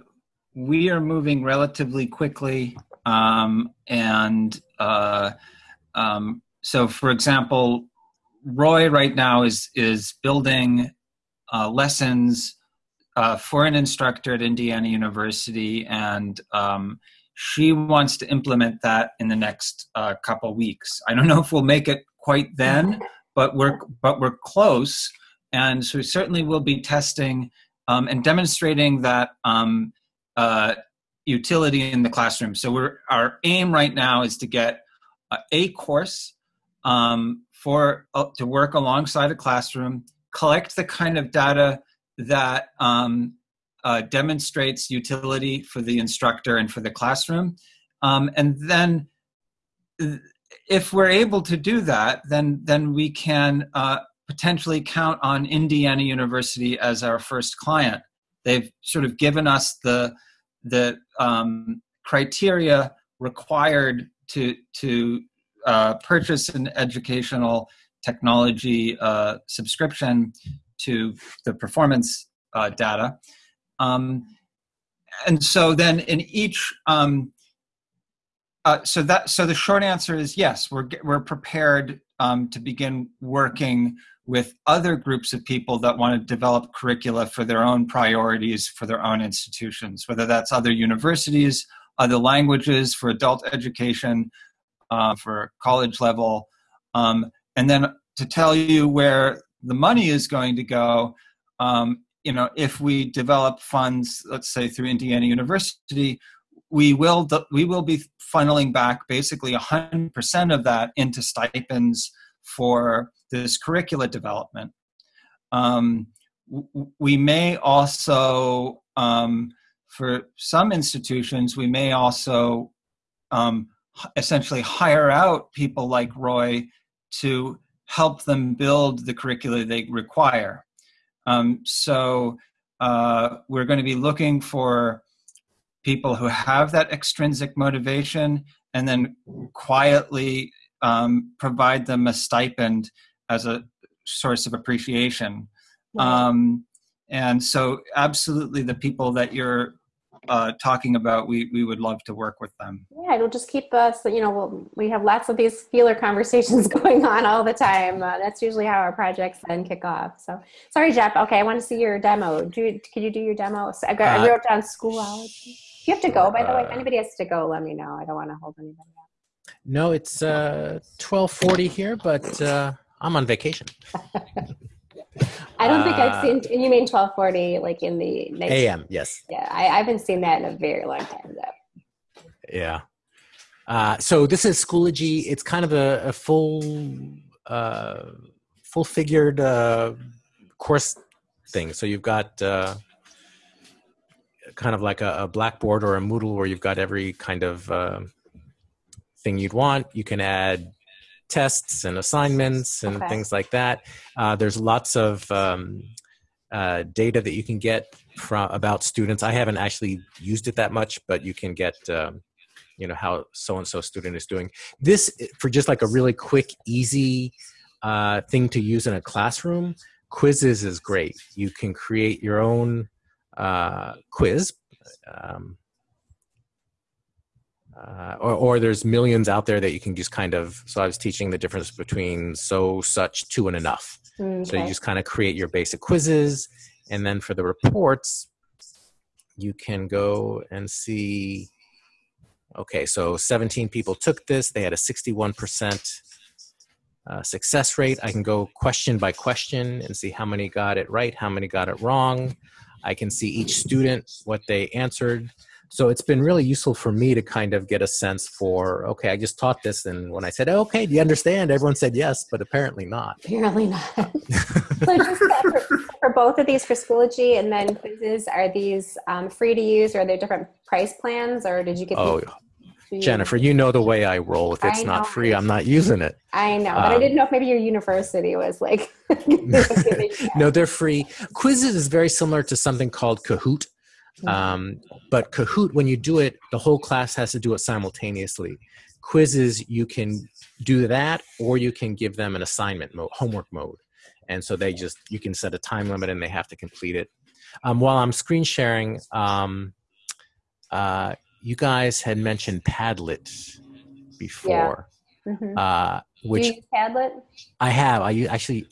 C: we are moving relatively quickly um, and uh, um, so for example roy right now is is building uh, lessons uh, for an instructor at Indiana University, and um, she wants to implement that in the next uh, couple weeks. I don't know if we'll make it quite then, but we're but we're close, and so certainly we certainly will be testing um, and demonstrating that um, uh, utility in the classroom. So we're our aim right now is to get a course um, for uh, to work alongside a classroom collect the kind of data that um, uh, demonstrates utility for the instructor and for the classroom. Um, and then if we're able to do that, then, then we can uh, potentially count on Indiana University as our first client. They've sort of given us the, the um, criteria required to, to uh, purchase an educational technology uh, subscription to the performance uh, data. Um, and so then in each, um, uh, so that so the short answer is yes, we're we're prepared um, to begin working with other groups of people that want to develop curricula for their own priorities for their own institutions, whether that's other universities, other languages for adult education, uh, for college level, um, and then to tell you where the money is going to go, um, you know, if we develop funds, let's say through Indiana University, we will we will be funneling back basically 100% of that into stipends for this curricula development. Um, we may also, um, for some institutions, we may also um, essentially hire out people like Roy to help them build the curricula they require. Um, so uh, we're going to be looking for people who have that extrinsic motivation and then quietly um, provide them a stipend as a source of appreciation. Um, and so, absolutely, the people that you're uh, talking about, we, we would love to work with them.
A: Yeah, it'll just keep us, you know, we'll, we have lots of these feeler conversations going on all the time. Uh, that's usually how our projects then kick off. So, sorry, Jeff. Okay, I want to see your demo. Do you, can you do your demo? So I, got, uh, I wrote down school hours. You have to go, by the way. If anybody has to go, let me know. I don't want to hold anybody up.
B: No, it's uh, 1240 here, but uh, I'm on vacation.
A: I don't think I've uh, seen. You mean twelve forty, like in the
B: next, AM? Yes.
A: Yeah, I, I, haven't seen that in a very long time though.
B: Yeah. Uh, so this is Schoology. It's kind of a, a full, uh, full figured uh, course thing. So you've got uh, kind of like a, a, Blackboard or a Moodle where you've got every kind of uh, thing you'd want. You can add tests and assignments and okay. things like that. Uh, there's lots of um, uh, data that you can get from about students. I haven't actually used it that much, but you can get um, you know how so and so student is doing. This for just like a really quick, easy uh, thing to use in a classroom. Quizizz is great. You can create your own uh, quiz. Um, uh, or, or there's millions out there that you can just kind of so i was teaching the difference between so such to and enough. Okay. so you just kind of create your basic quizzes and then for the reports you can go and see okay so 17 people took this they had a 61% uh, success rate. I can go question by question and see how many got it right how many got it wrong. I can see each student what they answered so it's been really useful for me to kind of get a sense for okay i just taught this and when i said oh, okay do you understand everyone said yes but apparently not
A: apparently not so just for, for, both of these for schoology and then Quizizz are these um, free to use or are there different price plans or did you get
B: oh Jennifer, you know the way I roll. If it's not free, I'm not using it.
A: I know, but um, I didn't know if maybe your university was like.
B: no, they're free. Quizizz is very similar to something called Kahoot, um, but Kahoot, when you do it, the whole class has to do it simultaneously. Quizizz, you can do that, or you can give them an assignment mode, homework mode, and so they just you can set a time limit and they have to complete it. Um, while I'm screen sharing, um, uh, you guys had mentioned Padlet before,
A: yeah. mm-hmm. uh, which Padlet.
B: I have. I actually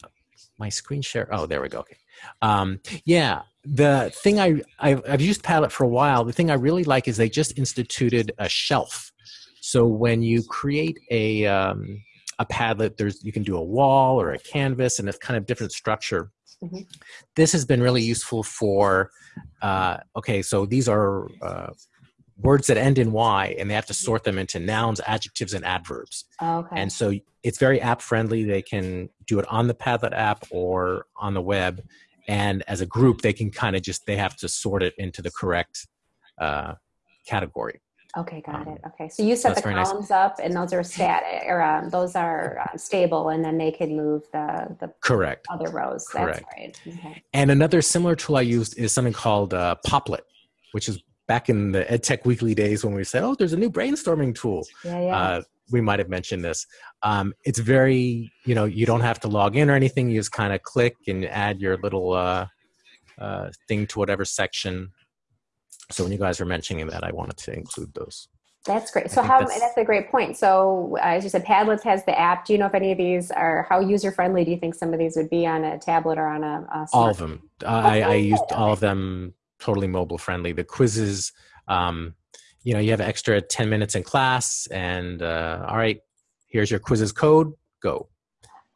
B: my screen share. Oh, there we go. Okay. Um, yeah, the thing I I've, I've used Padlet for a while. The thing I really like is they just instituted a shelf. So when you create a um, a Padlet, there's you can do a wall or a canvas, and it's kind of different structure. Mm-hmm. This has been really useful for. Uh, okay, so these are uh, words that end in y, and they have to sort them into nouns, adjectives, and adverbs.
A: okay.
B: And so it's very app friendly. They can do it on the Padlet app or on the web and as a group they can kind of just they have to sort it into the correct uh, category
A: okay got um, it okay so you set the columns nice. up and those are static or um, those are uh, stable and then they can move the the
B: correct
A: other rows
B: correct right. okay. and another similar tool i used is something called uh, Popplet which is back in the edtech weekly days when we said oh there's a new brainstorming tool
A: yeah, yeah. Uh,
B: we might have mentioned this. Um, it's very, you know, you don't have to log in or anything. You just kind of click and add your little uh, uh, thing to whatever section. So when you guys were mentioning that, I wanted to include those.
A: That's great. So how that's, that's, a great point. So uh, as you said, Padlet has the app. Do you know if any of these are how user friendly? Do you think some of these would be on a tablet or on a? a
B: all of them. I, I used all of them totally mobile friendly. The Quizizz. Um, you know you have extra 10 minutes in class and uh, all right here's your Quizizz code go.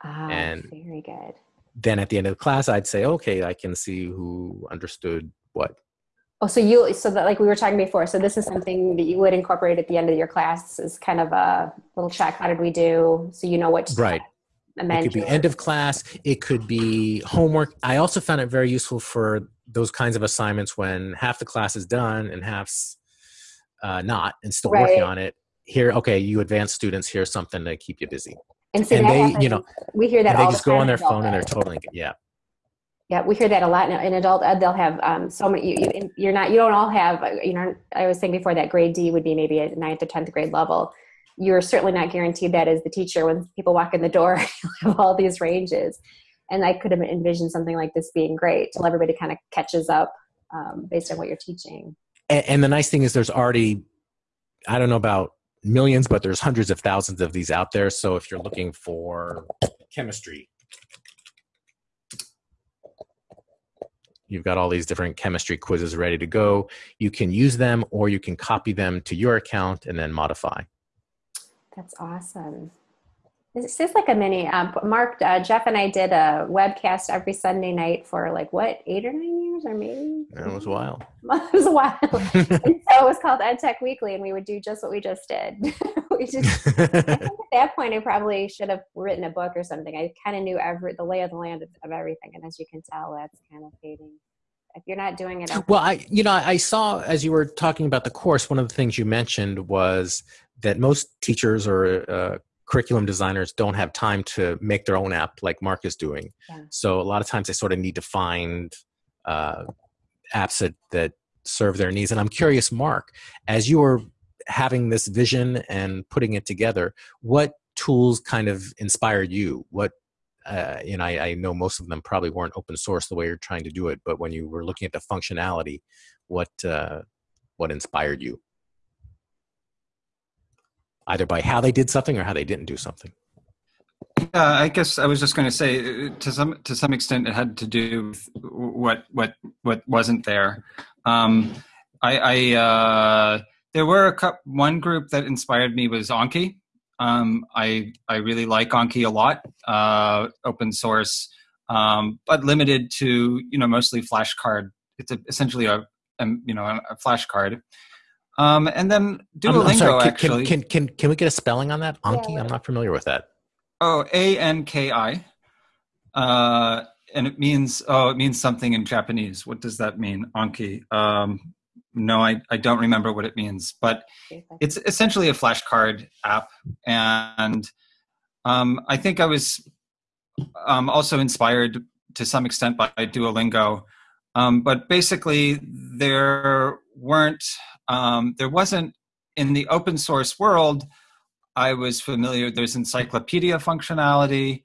A: Ah, and very good.
B: then at the end of the class i'd say okay i can see who understood what.
A: Oh so you so that like we were talking before so this is something that you would incorporate at the end of your class as kind of a little check how did we do? So you know what
B: right. It could be end of class it could be homework. I also found it very useful for those kinds of assignments when half the class is done and half's uh, not and still right. working on it here okay you advanced students here's something to keep you busy.
A: And, so and they happens. you know
B: we hear that they just the go on their phone and they're totally yeah.
A: Yeah we hear that a lot in, in adult ed they'll have um, so many you, you're not you don't all have you know i was saying before that grade d would be maybe a ninth or 10th grade level. You're certainly not guaranteed that as the teacher when people walk in the door you have all these ranges. And i could have envisioned something like this being great till everybody kind of catches up um, based on what you're teaching
B: and, and the nice thing is there's already i don't know about millions but there's hundreds of thousands of these out there. So if you're looking for chemistry you've got all these different chemistry quizzes ready to go. You can use them or you can copy them to your account and then modify.
A: That's awesome it's just like a mini. Um, Mark, uh, Jeff, and I did a webcast every Sunday night for like what eight or nine years, or maybe.
B: It was a while.
A: it was a while. and so it was called EdTech Weekly, and we would do just what we just did. we just at that point, I probably should have written a book or something. I kind of knew every the lay of the land of, of everything, and as you can tell, that's kind of fading if you're not doing it
B: well i you know i saw as you were talking about the course one of the things you mentioned was that most teachers or uh, curriculum designers don't have time to make their own app like Mark is doing. Yeah. So a lot of times they sort of need to find uh, apps that that serve their needs. And I'm curious, Mark, as you were having this vision and putting it together, what tools kind of inspired you? What uh, you know, I, I, know most of them probably weren't open source the way you're trying to do it, but when you were looking at the functionality, what uh, what inspired you? Either by how they did something or how they didn't do something.
C: Yeah, I guess I was just going to say uh, to some to some extent it had to do with what what what wasn't there. Um, I, I uh, there were a couple, one group that inspired me was Anki. Um, I I really like Anki a lot. Uh, open source, um, but limited to you know mostly flashcard. It's a, essentially a, a, you know a, flashcard. Um, and then Duolingo I'm, I'm sorry,
B: can,
C: actually.
B: Can, can, can can we get a spelling on that? Anki. Yeah. I'm not familiar with that.
C: Oh, A N K I. Uh, and it means oh, it means something in Japanese. What does that mean? Anki. Um, no, I, I don't remember what it means, but it's essentially a flashcard app. And um, I think I was um, also inspired to some extent by Duolingo. Um, but basically, there weren't, um, there wasn't in the open source world. I was familiar. There's encyclopedia functionality.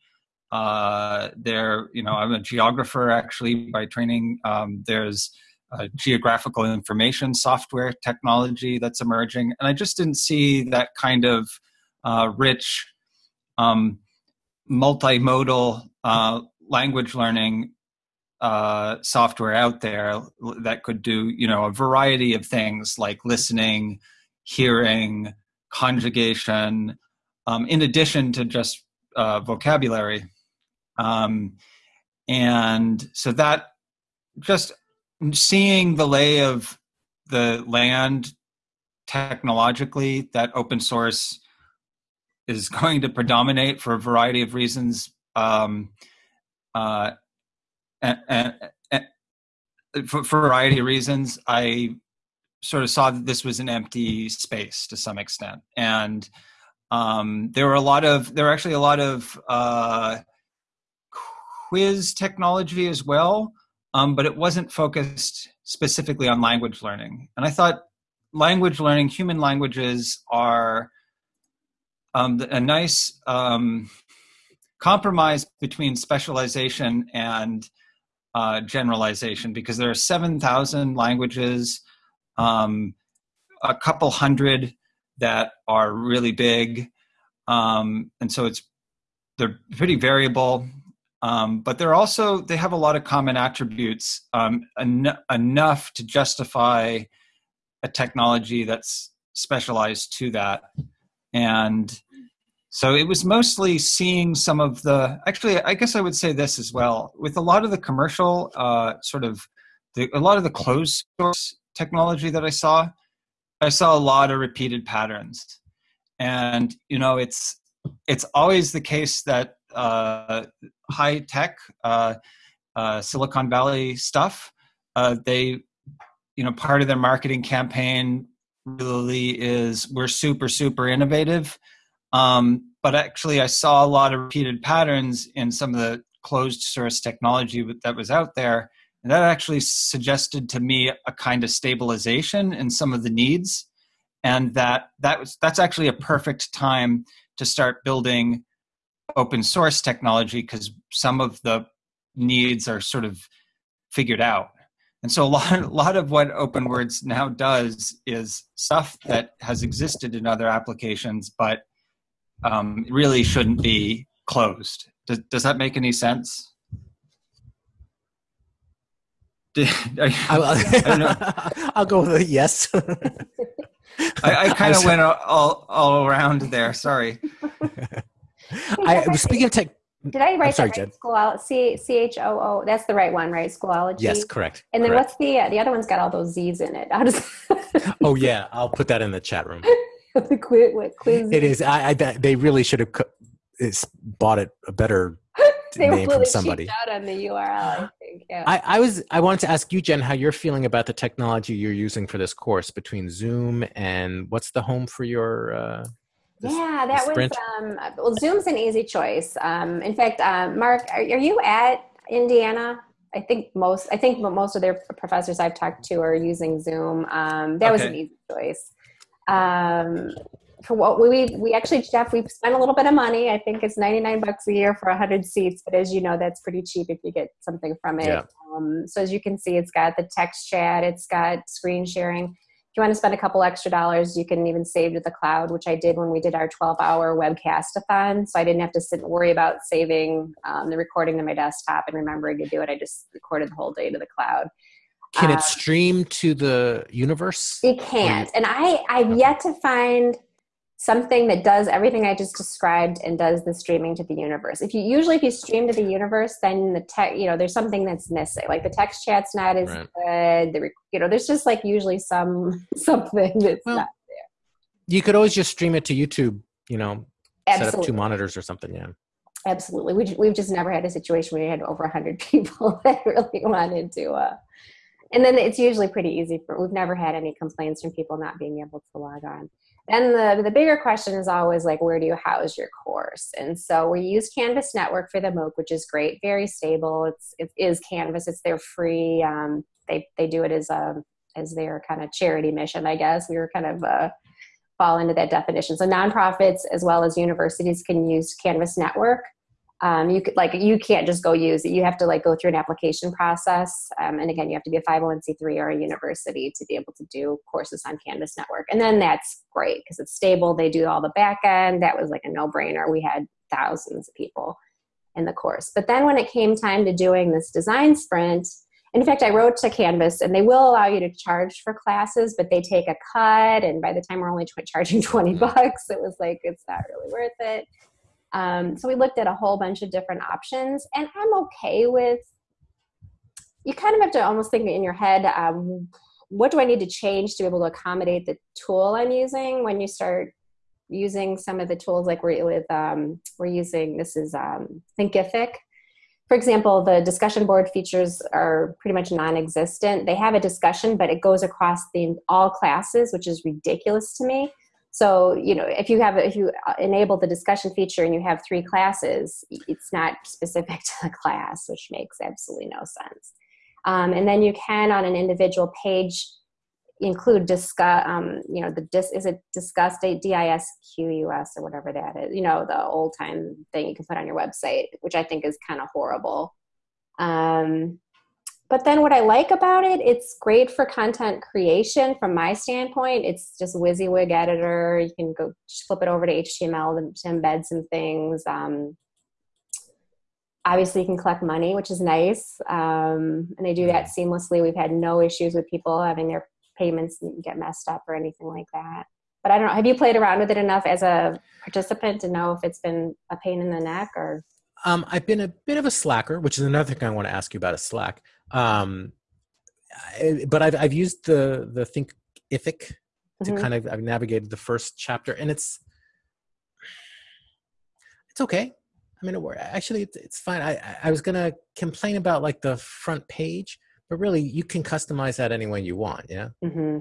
C: Uh, there, you know, I'm a geographer actually by training. Um, there's uh, geographical information software technology that's emerging. And I just didn't see that kind of uh, rich, um, multimodal uh, language learning uh, software out there that could do, you know, a variety of things like listening, hearing, conjugation, um, in addition to just uh, vocabulary. Um, and so that just seeing the lay of the land technologically that open source is going to predominate for a variety of reasons um, uh, and, and, for, for, a variety of reasons i sort of saw that this was an empty space to some extent and um, there were a lot of there were actually a lot of uh, quiz technology as well um, but it wasn't focused specifically on language learning. And I thought language learning, human languages are um, a nice um, compromise between specialization and uh, generalization because there are 7,000 languages, um, a couple hundred that are really big. Um, and so it's they're pretty variable um, but they're also they have a lot of common attributes um, en- enough to justify a technology that's specialized to that and so it was mostly seeing some of the actually i guess i would say this as well with a lot of the commercial uh, sort of the, a lot of the closed source technology that i saw i saw a lot of repeated patterns and you know it's it's always the case that uh, high tech uh, uh, Silicon Valley stuff. Uh, they, you know, part of their marketing campaign really is we're super super innovative. Um, but actually, I saw a lot of repeated patterns in some of the closed source technology that was out there, and that actually suggested to me a kind of stabilization in some of the needs, and that that was that's actually a perfect time to start building open source technology because some of the needs are sort of figured out. And so a lot, a lot of what OpenWords now does is stuff that has existed in other applications, but um, really shouldn't be closed. Does, does that make any sense?
B: Did, I, will go with a yes.
C: I, I kind of went all, all around there. Sorry.
B: I was speaking of tech.
A: Did I write sorry, that right? School C C H O O. That's the right one, right? Schoology.
B: Yes, correct.
A: And then
B: correct.
A: what's the uh, the other one's got all those Z's in it.
B: oh yeah, I'll put that in the chat room.
A: the quiz, what, quiz.
B: It is. I, I they really should have bought it a better
A: they
B: name
A: really
B: from somebody.
A: out on the URL. I think. Yeah.
B: I, I was. I wanted to ask you, Jen, how you're feeling about the technology you're using for this course between Zoom and what's the home for your. Uh,
A: yeah, that was um, well. Zoom's an easy choice. Um, in fact, uh, Mark, are, are, you at Indiana I think most I think most of their professors I've talked to are using Zoom. Um, that okay. was an easy choice. Um, for what we we actually Jeff we've spent a little bit of money. I think it's ninety nine bucks a year for hundred seats, but as you know, that's pretty cheap if you get something from it. Yeah. Um, so as you can see, it's got the text chat, it's got screen sharing If you want to spend a couple extra dollars, you can even save to the cloud, which I did when we did our 12 hour webcast-a-thon. So I didn't have to sit and worry about saving um, the recording to my desktop and remembering to do it. I just recorded the whole day to the cloud.
B: Can it uh, stream to the universe?
A: It can't. And I, I've yet to find something that does everything I just described and does the streaming to the universe. If you usually if you stream to the universe, then the tech, you know, there's something that's missing. Like the text chat's not as right. good. The you know, there's just like usually some something that's well, not there.
B: You could always just stream it to YouTube. You know, Absolutely. set up two monitors or something. Yeah.
A: Absolutely. We, we've just never had a situation where we had over 100 people that really wanted to. Uh, and then it's usually pretty easy for, we've never had any complaints from people not being able to log on. Then the, the bigger question is always like, where do you house your course? And so we use Canvas Network for the MOOC, which is great, very stable. It's, it is Canvas, it's their free, um, they, they do it as a, as their kind of charity mission, I guess. We were kind of, uh, fall into that definition. So nonprofits as well as universities can use Canvas Network um, you could like you can't just go use it you have to like go through an application process. Um, and again you have to be a 501c3 or a university to be able to do courses on canvas network. And then that's great because it's stable. They do all the back end. That was like a no-brainer. We had thousands of people in the course. But then when it came time to doing this design sprint in fact i wrote to canvas and they will allow you to charge for classes but they take a cut. And by the time we're only charging 20 mm-hmm. bucks it was like it's not really worth it um, so we looked at a whole bunch of different options, and I'm okay with. You kind of have to almost think in your head, um, what do I need to change to be able to accommodate the tool I'm using when you start using some of the tools like we're with um, we're using this is um, Thinkific. For example, the discussion board features are pretty much non-existent. They have a discussion, but it goes across the all classes, which is ridiculous to me. So, you know, if you have, if you uh, enable the discussion feature and you have three classes, it's not specific to the class, which makes absolutely no sense. Um, and then you can, on an individual page, include Disqus, um, you know, the dis, is it Disqus D-I-S-Q-U-S or whatever that is, you know, the old time thing you can put on your website, which I think is kind of horrible. Um, but then what I like about it, it's great for content creation from my standpoint. It's just WYSIWYG editor. You can go flip it over to HTML to embed some things. Um, obviously, you can collect money, which is nice. Um, and they do that seamlessly. We've had no issues with people having their payments get messed up or anything like that. But I don't know. Have you played around with it enough as a participant to know if it's been a pain in the neck or?
B: Um, I've been a bit of a slacker, which is another thing I want to ask you about. A slack. Um, I, but I've I've used the the Think Thinkific to mm-hmm. kind of I've navigated the first chapter, and it's it's okay. I mean, it, actually, it's, it's fine. I I was gonna complain about like the front page, but really, you can customize that any way you want. Yeah.
A: Mm-hmm.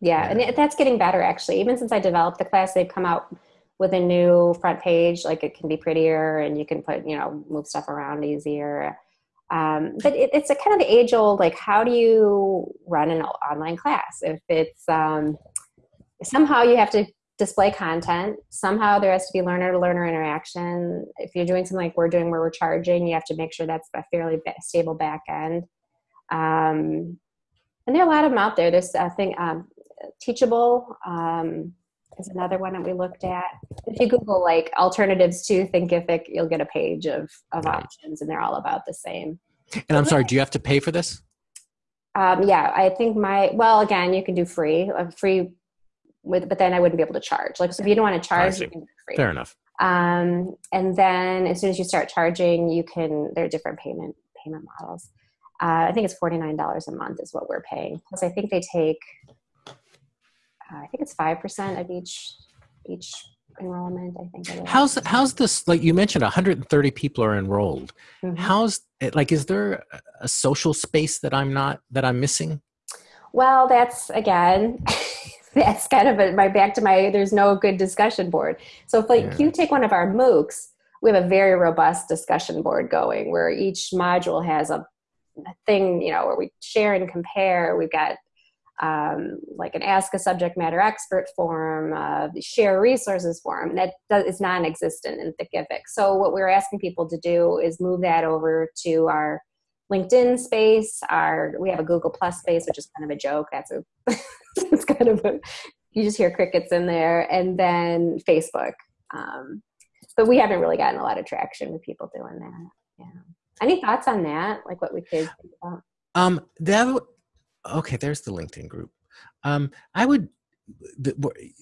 A: Yeah, yeah. and it, that's getting better actually. Even since I developed the class, they've come out with a new front page. Like it can be prettier, and you can put you know move stuff around easier. Um, but it, it's a kind of the age old like how do you run an online class? If it's um, somehow you have to display content somehow there has to be learner to learner interaction. If you're doing something like we're doing where we're charging you have to make sure that's a fairly stable back end. Um, and there are a lot of them out there. There's i think um, teachable um, is another one that we looked at. If you Google like alternatives to Thinkific, you'll get a page of, of options and they're all about the same.
B: And I'm sorry, do you have to pay for this?
A: Um, yeah, I think my, well, again, you can do free, uh, free with, but then I wouldn't be able to charge. Like, so if you don't want to charge, you can do free.
B: Fair enough.
A: Um, and then as soon as you start charging, you can, there are different payment, payment models. Uh, I think it's $49 a month is what we're paying. Plus I think they take I think it's five percent of each each enrollment. I think.
B: How's how's this? Like you mentioned, 130 people are enrolled. Mm-hmm. How's it? Like, is there a social space that I'm not that I'm missing?
A: Well, that's again. that's kind of a, my back to my there's no good discussion board so if like yeah. you take one of our moocs we have a very robust discussion board going where each module has a thing, you know, where we share and compare. We've got um, like an ask a subject matter expert forum, uh, share resources forum that does, is non-existent in Thinkific. So what we're asking people to do is move that over to our LinkedIn space. Our we have a Google Plus space, which is kind of a joke. That's a it's kind of a you just hear crickets in there, and then Facebook. Um, but we haven't really gotten a lot of traction with people doing that. Yeah. Any thoughts on that? Like what we could think about?
B: Um, that okay. There's the LinkedIn group. Um, I would the,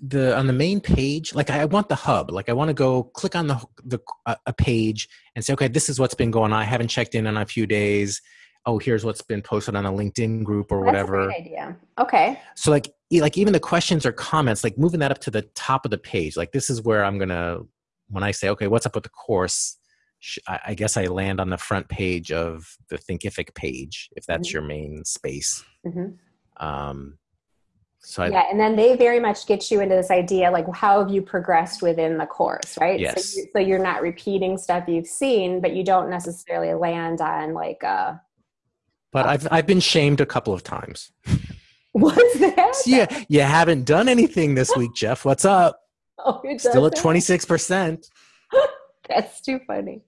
B: the on the main page like i want the hub like i want to go click on the the uh, a page and say okay this is what's been going on i haven't checked in in a few days oh here's what's been posted on a linkedin group or whatever
A: idea okay
B: so like like even the questions or comments like moving that up to the top of the page like this is where i'm gonna when i say okay what's up with the course I guess I land on the front page of the Thinkific page if that's mm-hmm. your main space. Mm-hmm. Um,
A: so I, yeah, and then they very much get you into this idea like how have you progressed within the course, right?
B: Yes.
A: So, you, so you're not repeating stuff you've seen, but you don't necessarily land on like a. Uh,
B: but uh, I've I've been shamed a couple of times.
A: What's that?
B: yeah, you haven't done anything this week, Jeff. What's up? Oh, still at twenty six percent.
A: That's too funny.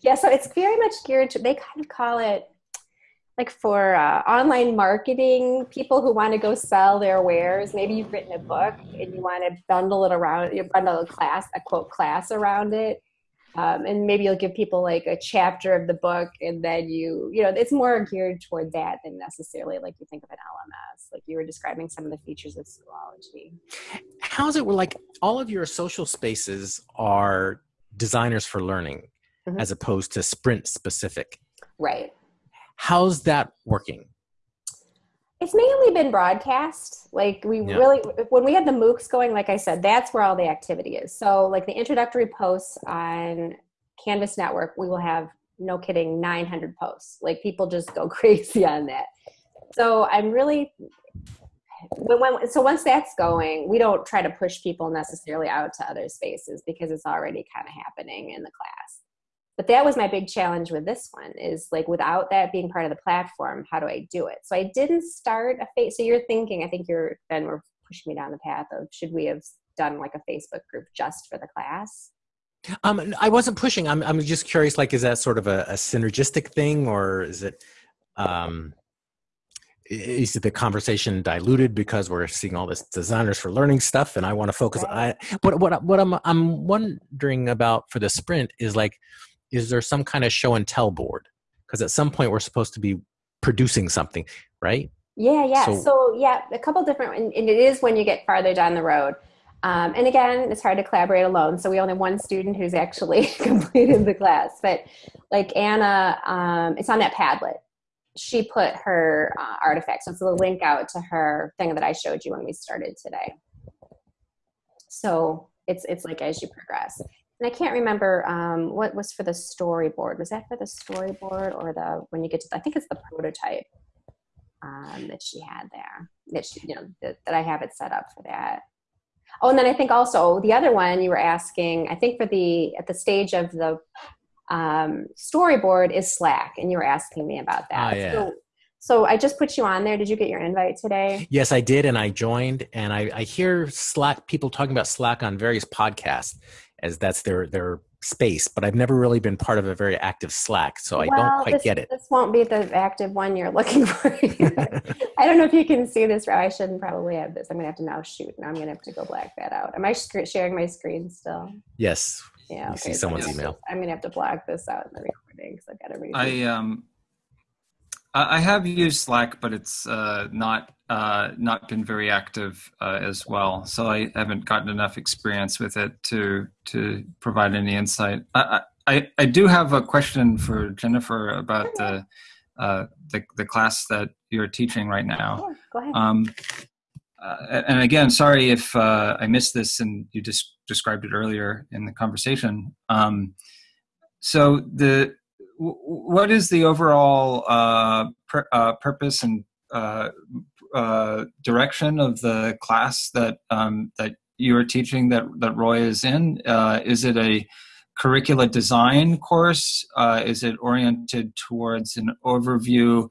A: Yeah, so it's very much geared to. They kind of call it like for uh, online marketing people who want to go sell their wares maybe you've written a book and you want to bundle it around you bundle a class a quote class around it um, and maybe you'll give people like a chapter of the book and then you you know it's more geared toward that than necessarily like you think of an lms like you were describing some of the features of schoology
B: how's it where like all of your social spaces are designers for learning mm-hmm. as opposed to sprint specific
A: right
B: How's that working?
A: It's mainly been broadcast. Like we yeah. really, when we had the MOOCs going, like I said, that's where all the activity is. So like the introductory posts on Canvas Network, we will have no kidding 900 posts. Like people just go crazy on that. So I'm really when, when, so once that's going, we don't try to push people necessarily out to other spaces because it's already kind of happening in the class. But that was my big challenge with this one is like without that being part of the platform how do i do it? So i didn't start a face so you're thinking i think you're then we're pushing me down the path of should we have done like a facebook group just for the class?
B: Um i wasn't pushing. I'm, I'm just curious like is that sort of a, a synergistic thing or is it um is the conversation diluted because we're seeing all this designers for learning stuff and i want to focus right. i what what what i'm i'm wondering about for the sprint is like is there some kind of show and tell board? Because at some point we're supposed to be producing something, right?
A: Yeah, yeah. So, so yeah, a couple different, and, it is when you get farther down the road. Um, and again, it's hard to collaborate alone. So we only have one student who's actually completed the class. But like Anna, um, it's on that Padlet. She put her uh, artifacts. So it's link out to her thing that I showed you when we started today. So it's it's like as you progress and I can't remember um, what was for the storyboard. Was that for the storyboard or the when you get to? The, I think it's the prototype um, that she had there. That she, you know, that, that I have it set up for that. Oh, and then I think also the other one you were asking. I think for the at the stage of the um, storyboard is Slack, and you were asking me about that.
B: Oh, yeah.
A: So, so I just put you on there. Did you get your invite today?
B: Yes, I did, and I joined. And I, I hear Slack people talking about Slack on various podcasts, as that's their their space but i've never really been part of a very active slack so i don't quite
A: this,
B: get it.
A: this won't be the active one you're looking for i don't know if you can see this i shouldn't probably have this i'm gonna have to now shoot and i'm gonna have to go black that out. Am i sharing my screen still?
B: Yes.
A: Yeah
B: okay, see someone's
A: so
B: email.
A: i'm gonna have to black this out in the recording because i've got to read
C: i um I have used Slack, but it's uh, not uh, not been very active uh, as well. So I haven't gotten enough experience with it to to provide any insight. I I, I do have a question for Jennifer about the uh, the, the class that you're teaching right now.
A: Go ahead. Um,
C: uh, and again, sorry if uh, I missed this and you just described it earlier in the conversation. Um, so the what is the overall uh, pur- uh, purpose and uh, uh, direction of the class that um, that you are teaching that that Roy is in? Uh, is it a curricula design course? Is it oriented towards an overview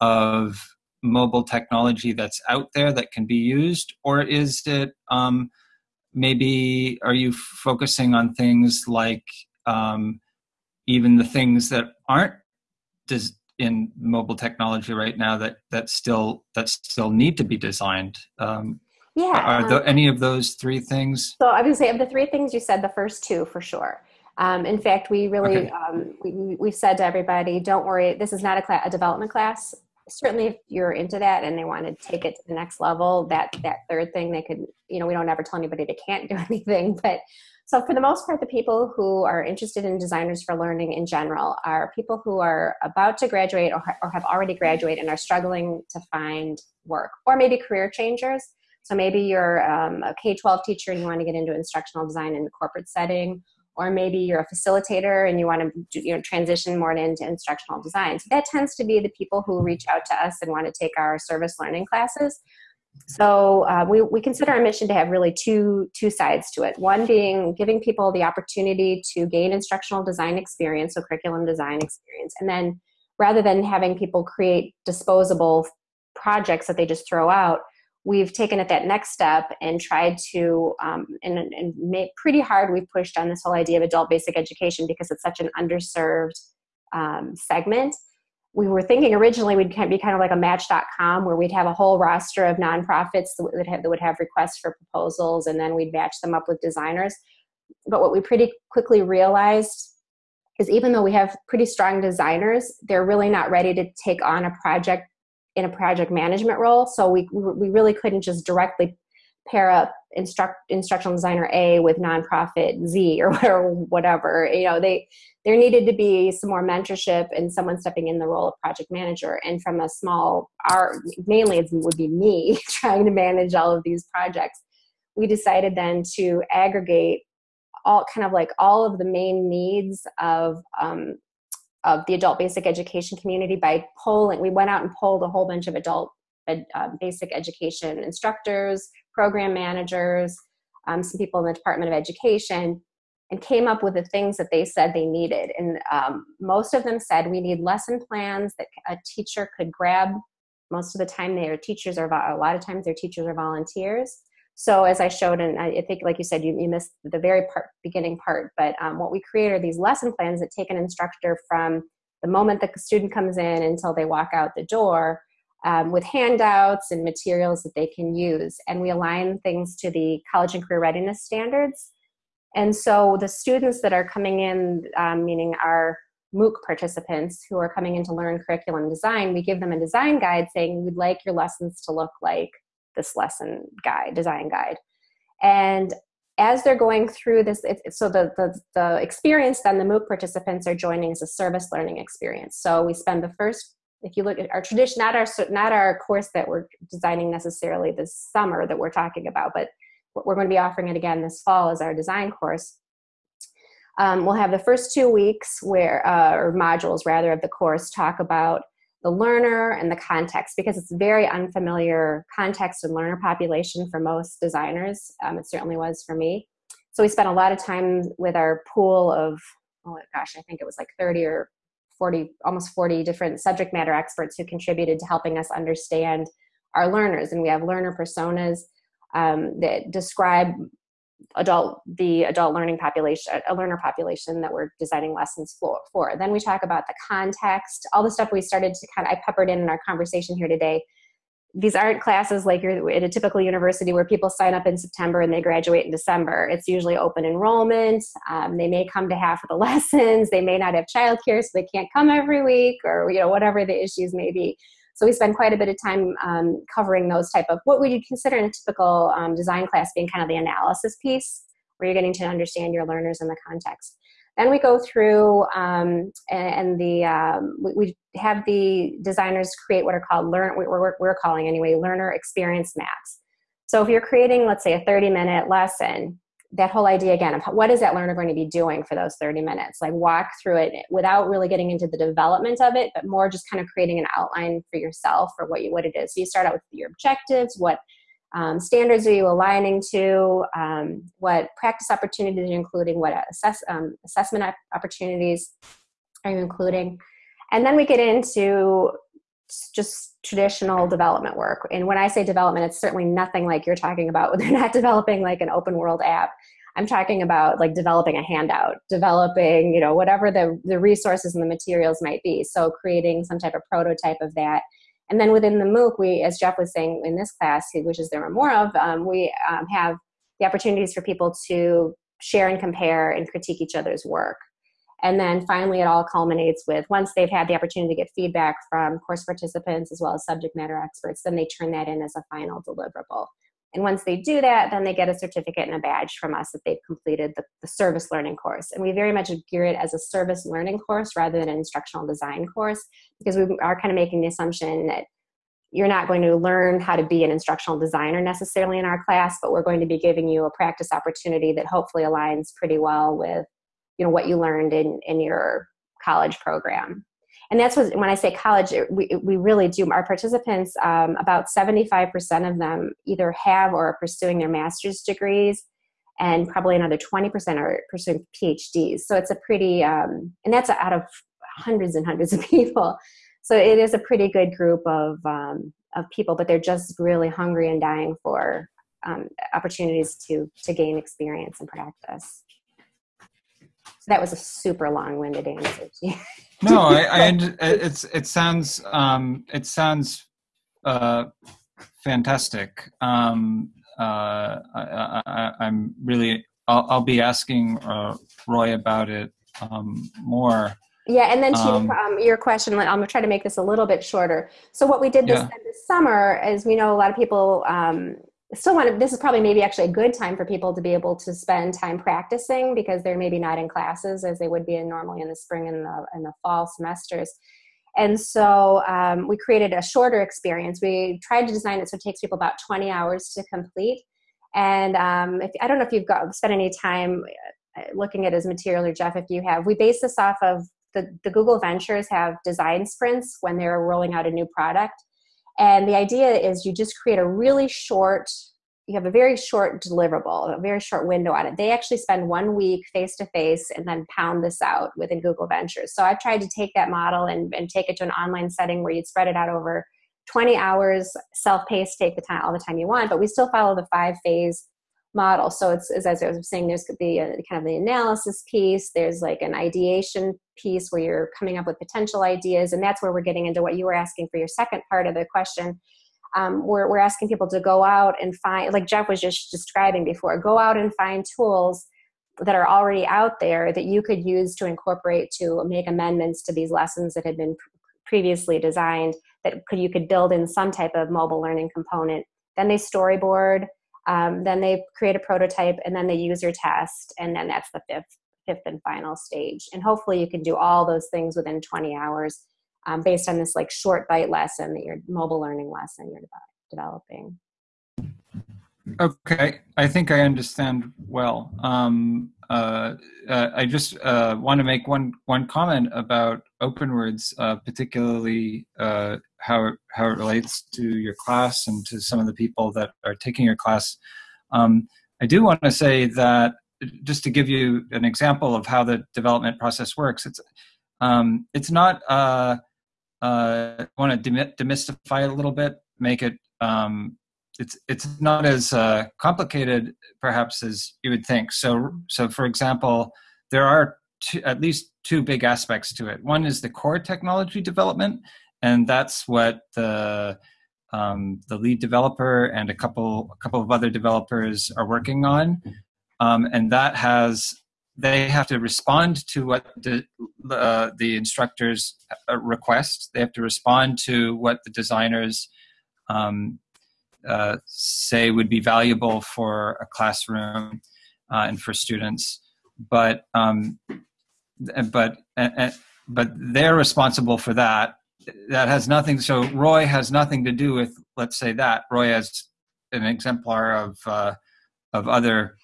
C: of mobile technology that's out there that can be used, or is it um, maybe are you focusing on things like um, even the things that aren't des- in mobile technology right now that that still that still need to be designed? Um,
A: yeah.
C: Are there any of those three things?
A: So obviously, of the three things you said, the first two for sure. Um, in fact, we really okay. um, we, we've said to everybody, don't worry, this is not a, class, a development class. Certainly, if you're into that and they want to take it to the next level, that that third thing they could, you know, we don't ever tell anybody they can't do anything. But so for the most part, the people who are interested in designers for learning in general are people who are about to graduate or, or have already graduated and are struggling to find work, or maybe career changers. So maybe you're um, a K 12 teacher and you want to get into instructional design in the corporate setting, or maybe you're a facilitator and you want to you know transition more into instructional design so that tends to be the people who reach out to us and want to take our service learning classes so uh, we, we consider our mission to have really two two sides to it. One being giving people the opportunity to gain instructional design experience so curriculum design experience and then rather than having people create disposable projects that they just throw out we've taken it that next step and tried to um, and, and made pretty hard we've pushed on this whole idea of adult basic education because it's such an underserved um, segment we were thinking originally we'd be kind of like a match.com where we'd have a whole roster of nonprofits that would have, that would have requests for proposals and then we'd match them up with designers but what we pretty quickly realized is even though we have pretty strong designers they're really not ready to take on a project in a project management role. So we, we really couldn't just directly pair up instruct, instructional designer A with nonprofit Z or, whatever. You know, they there needed to be some more mentorship and someone stepping in the role of project manager. And from a small, our mainly it would be me trying to manage all of these projects. We decided then to aggregate all kind of like all of the main needs of um, of the adult basic education community by polling. We went out and polled a whole bunch of adult uh, basic education instructors, program managers, um, some people in the Department of Education, and came up with the things that they said they needed. And um, most of them said we need lesson plans that a teacher could grab. Most of the time, their teachers are a lot of times their teachers are volunteers. So as I showed, and I think, like you said, you, you missed the very part, beginning part, but um, what we create are these lesson plans that take an instructor from the moment that the student comes in until they walk out the door um, with handouts and materials that they can use. And we align things to the college and career readiness standards. And so the students that are coming in, um, meaning our MOOC participants who are coming in to learn curriculum design, we give them a design guide saying, we'd like your lessons to look like this lesson guide, design guide. And as they're going through this, it, so the, the, the experience then the MOOC participants are joining is a service learning experience. So we spend the first, if you look at our tradition, not our, not our course that we're designing necessarily this summer that we're talking about, but what we're going to be offering it again this fall as our design course. Um, we'll have the first two weeks where, uh, or modules rather of the course talk about the learner and the context because it's very unfamiliar context and learner population for most designers. Um, it certainly was for me. So we spent a lot of time with our pool of, oh my gosh, I think it was like 30 or 40, almost 40 different subject matter experts who contributed to helping us understand our learners. And we have learner personas um, that describe adult the adult learning population a learner population that we're designing lessons for, for then we talk about the context all the stuff we started to kind of i peppered in in our conversation here today these aren't classes like you're at a typical university where people sign up in september and they graduate in december. It's usually open enrollment. Um, they may come to half of the lessons. They may not have childcare so they can't come every week or you know whatever the issues may be. So we spend quite a bit of time um, covering those type of what would you consider in a typical um, design class being kind of the analysis piece, where you're getting to understand your learners in the context. Then we go through um, and, the um, we, we, have the designers create what are called learn we're, we're calling anyway learner experience maps. So if you're creating, let's say, a 30 minute lesson, that whole idea again of what is that learner going to be doing for those 30 minutes like walk through it without really getting into the development of it but more just kind of creating an outline for yourself for what you what it is so you start out with your objectives what um, standards are you aligning to? Um, what practice opportunities are you including? What assess, um, assessment opportunities are you including? And then we get into just traditional development work. And when I say development, it's certainly nothing like you're talking about. They're not developing like an open world app. I'm talking about like developing a handout, developing, you know, whatever the, the resources and the materials might be. So creating some type of prototype of that and then within the MOOC, we, as Jeff was saying in this class, which is there are more of, um, we um, have the opportunities for people to share and compare and critique each other's work. And then finally, it all culminates with once they've had the opportunity to get feedback from course participants as well as subject matter experts, then they turn that in as a final deliverable. And once they do that, then they get a certificate and a badge from us that they've completed the, the, service learning course. And we very much gear it as a service learning course rather than an instructional design course because we are kind of making the assumption that you're not going to learn how to be an instructional designer necessarily in our class, but we're going to be giving you a practice opportunity that hopefully aligns pretty well with you know what you learned in, in your college program and that's what when i say college we, we really do our participants um, about 75% of them either have or are pursuing their master's degrees and probably another 20% are pursuing phds so it's a pretty um, and that's out of hundreds and hundreds of people. So it is a pretty good group of um, of people but they're just really hungry and dying for um, opportunities to to gain experience and practice so that was a super long-winded answer
C: no, I, I it's it sounds um, it sounds uh, fantastic. Um, uh, I, am really I'll, I'll, be asking uh, Roy about it um, more.
A: Yeah, and then to um, um, your question, I'm gonna try to make this a little bit shorter. So what we did this, yeah. this summer is we know a lot of people um, still want to, this is probably maybe actually a good time for people to be able to spend time practicing because they're maybe not in classes as they would be in normally in the spring and the, the fall semesters. And so um, we created a shorter experience. We tried to design it so it takes people about 20 hours to complete. And um, if, I don't know if you've got spent any time uh, looking at his material or Jeff, if you have, we base this off of the, the Google Ventures have design sprints when they're rolling out a new product. And the idea is you just create a really short, you have a very short deliverable, a very short window on it. They actually spend one week face to face and then pound this out within Google Ventures. So I've tried to take that model and, and take it to an online setting where you'd spread it out over 20 hours, self-paced, take the time all the time you want, but we still follow the five phase model. So it's as I was saying, there's the uh, kind of the analysis piece. There's like an ideation piece where you're coming up with potential ideas, and that's where we're getting into what you were asking for your second part of the question. Um, we're, we're asking people to go out and find, like Jeff was just describing before, go out and find tools that are already out there that you could use to incorporate to make amendments to these lessons that had been previously designed that could you could build in some type of mobile learning component. Then they storyboard um, then they create a prototype and then they user test, and then that's the fifth, fifth and final stage. And hopefully you can do all those things within 20 hours um, based on this like short bite lesson that your mobile learning lesson you're developing.
C: Okay, I think I understand well. Um, uh, uh, I just uh, want to make one one comment about OpenWords, uh, particularly uh, how it, how it relates to your class and to some of the people that are taking your class. Um, I do want to say that just to give you an example of how the development process works, it's um, it's not. I want to demystify it a little bit, make it. Um, it's it's not as uh, complicated perhaps as you would think. So so for example, there are two, at least two big aspects to it. One is the core technology development, and that's what the um, the lead developer and a couple a couple of other developers are working on, um, and that has they have to respond to what the uh, the instructors uh, request. They have to respond to what the designers um, uh, say would be valuable for a classroom uh, and for students. But um, but but they're responsible for that that has nothing. So Roy has nothing to do with, let's say that Roy has an exemplar of uh, of other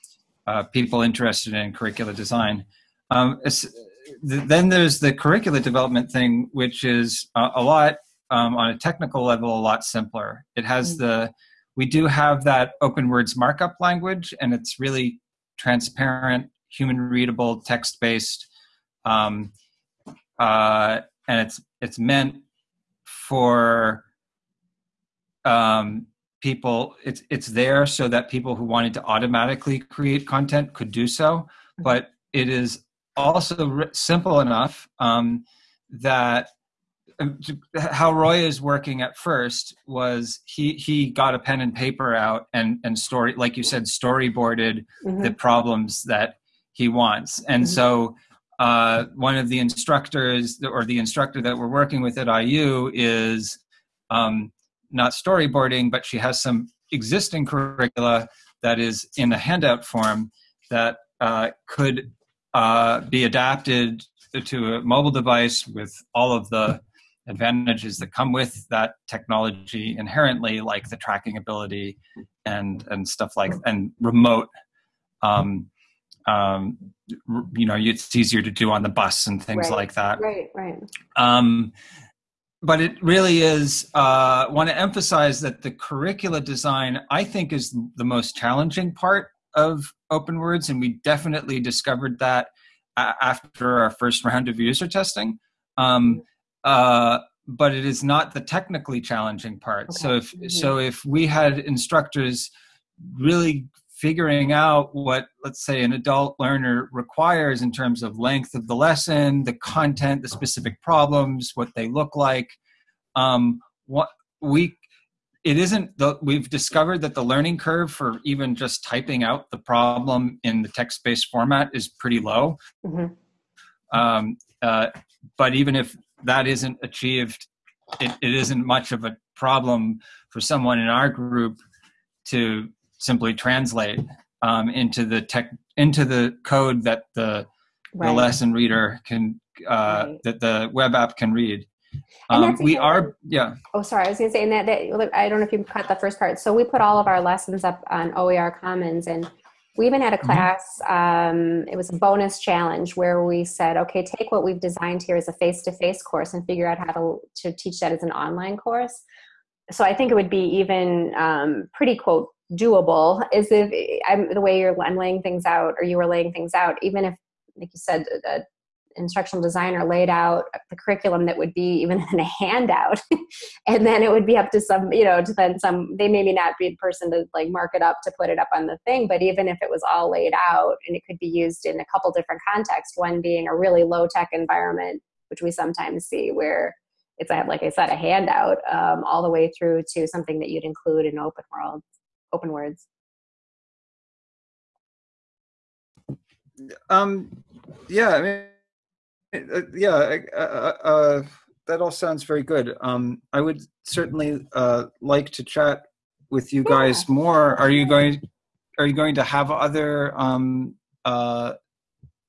C: uh, people interested in curricula design. Um, then there's the curricula development thing, which is a, a lot um, on a technical level, a lot simpler. It has mm-hmm. the we do have that OpenWords markup language, and it's really transparent, human readable, text based, um, uh, and it's it's meant for um, people. It's it's there so that people who wanted to automatically create content could do so, mm-hmm. but it is also simple enough um, that how Roy is working at first was he he got a pen and paper out and and story like you said storyboarded mm-hmm. the problems that he wants and mm-hmm. so uh, one of the instructors or the instructor that we're working with at IU is um, not storyboarding but she has some existing curricula that is in a handout form that uh, could uh, be adapted to a mobile device with all of the advantages that come with that technology inherently, like the tracking ability and and stuff like and remote. Um, um, you know, it's easier to do on the bus and things
A: right.
C: like that.
A: Right, right.
C: Um, but it really is. Uh, want to emphasize that the curricula design, I think, is the most challenging part of OpenWords and we definitely discovered that after our first round of user testing um, uh, but it is not the technically challenging part okay. so if mm-hmm. so if we had instructors really figuring out what let's say an adult learner requires in terms of length of the lesson the content the specific problems what they look like um, what we it isn't the we've discovered that the learning curve for even just typing out the problem in the text-based format is pretty low mm-hmm. um, uh, but even if that isn't achieved it, it isn't much of a problem for someone in our group to simply translate um, into the tech into the code that the, right. the lesson reader can uh, right. that the web app can read um, we are, yeah.
A: Oh, sorry. I was going to say, in that, that, I don't know if you caught the first part. So we put all of our lessons up on OER Commons, and we even had a mm-hmm. class. Um, it was a bonus challenge where we said, okay, take what we've designed here as a face-to-face course and figure out how to to teach that as an online course. So I think it would be even um, pretty quote doable. Is if I'm, the way you're I'm laying things out, or you were laying things out, even if, like you said, a instructional designer laid out the curriculum that would be even in a handout. And then it would be up to some you know to then some they maybe not be the person to like mark it up to put it up on the thing but even if it was all laid out and it could be used in a couple different contexts one being a really low tech environment which we sometimes see where it's like i said a handout um, all the way through to something that you'd include in open world OpenWords.
C: Um yeah i mean uh, yeah, uh, uh, that all sounds very good. Um, I would certainly uh, like to chat with you guys yeah. more. Are you going? Are you going to have other um, uh,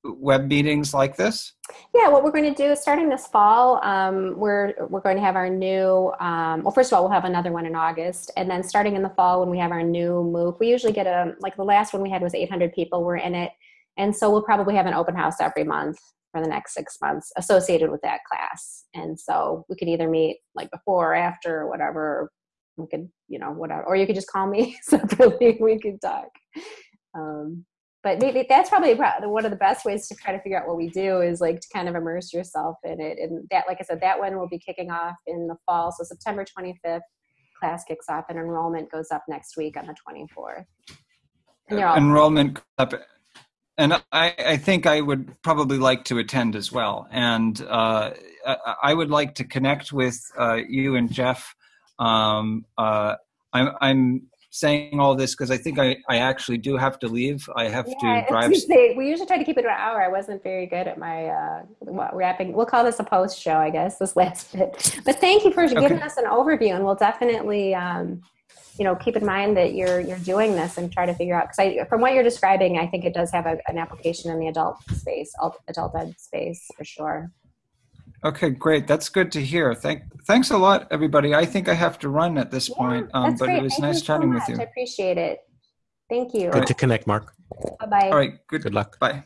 C: web meetings like this?
A: Yeah, what we're going to do is starting this fall, um, we're we're going to have our new. Um, well, first of all, we'll have another one in August, and then starting in the fall when we have our new MOOC, we usually get a like the last one we had was 800 people were in it, and so we'll probably have an open house every month for the next six months associated with that class. And so we could either meet like before or after or whatever. We could, you know, whatever, or you could just call me separately. we could talk. Um, but maybe that's probably one of the best ways to try to figure out what we do is like to kind of immerse yourself in it. And that, like I said, that one will be kicking off in the fall. So September 25th, class kicks off and enrollment goes up next week on the 24th.
C: And enrollment up and I, I, think I would probably like to attend as well. And uh, I would like to connect with uh, you and Jeff. Um, uh, I'm, I'm, saying all this because I think I, I actually do have to leave. I have yeah, to drive.
A: We usually try to keep it an hour. I wasn't very good at my uh, wrapping. We'll call this a post show, I guess, this last bit. But thank you for okay. giving us an overview, and we'll definitely. Um, you know keep in mind that you're you're doing this and try to figure out because from what you're describing i think it does have a, an application in the adult space adult ed space for sure.
C: Okay great. That's good to hear. Thank thanks a lot everybody. I think i have to run at this yeah, point um, but great. it was Thank nice chatting so with you.
A: I appreciate it. Thank you.
B: Good right. to connect mark.
A: Bye-bye.
C: All right good
B: good luck.
C: Bye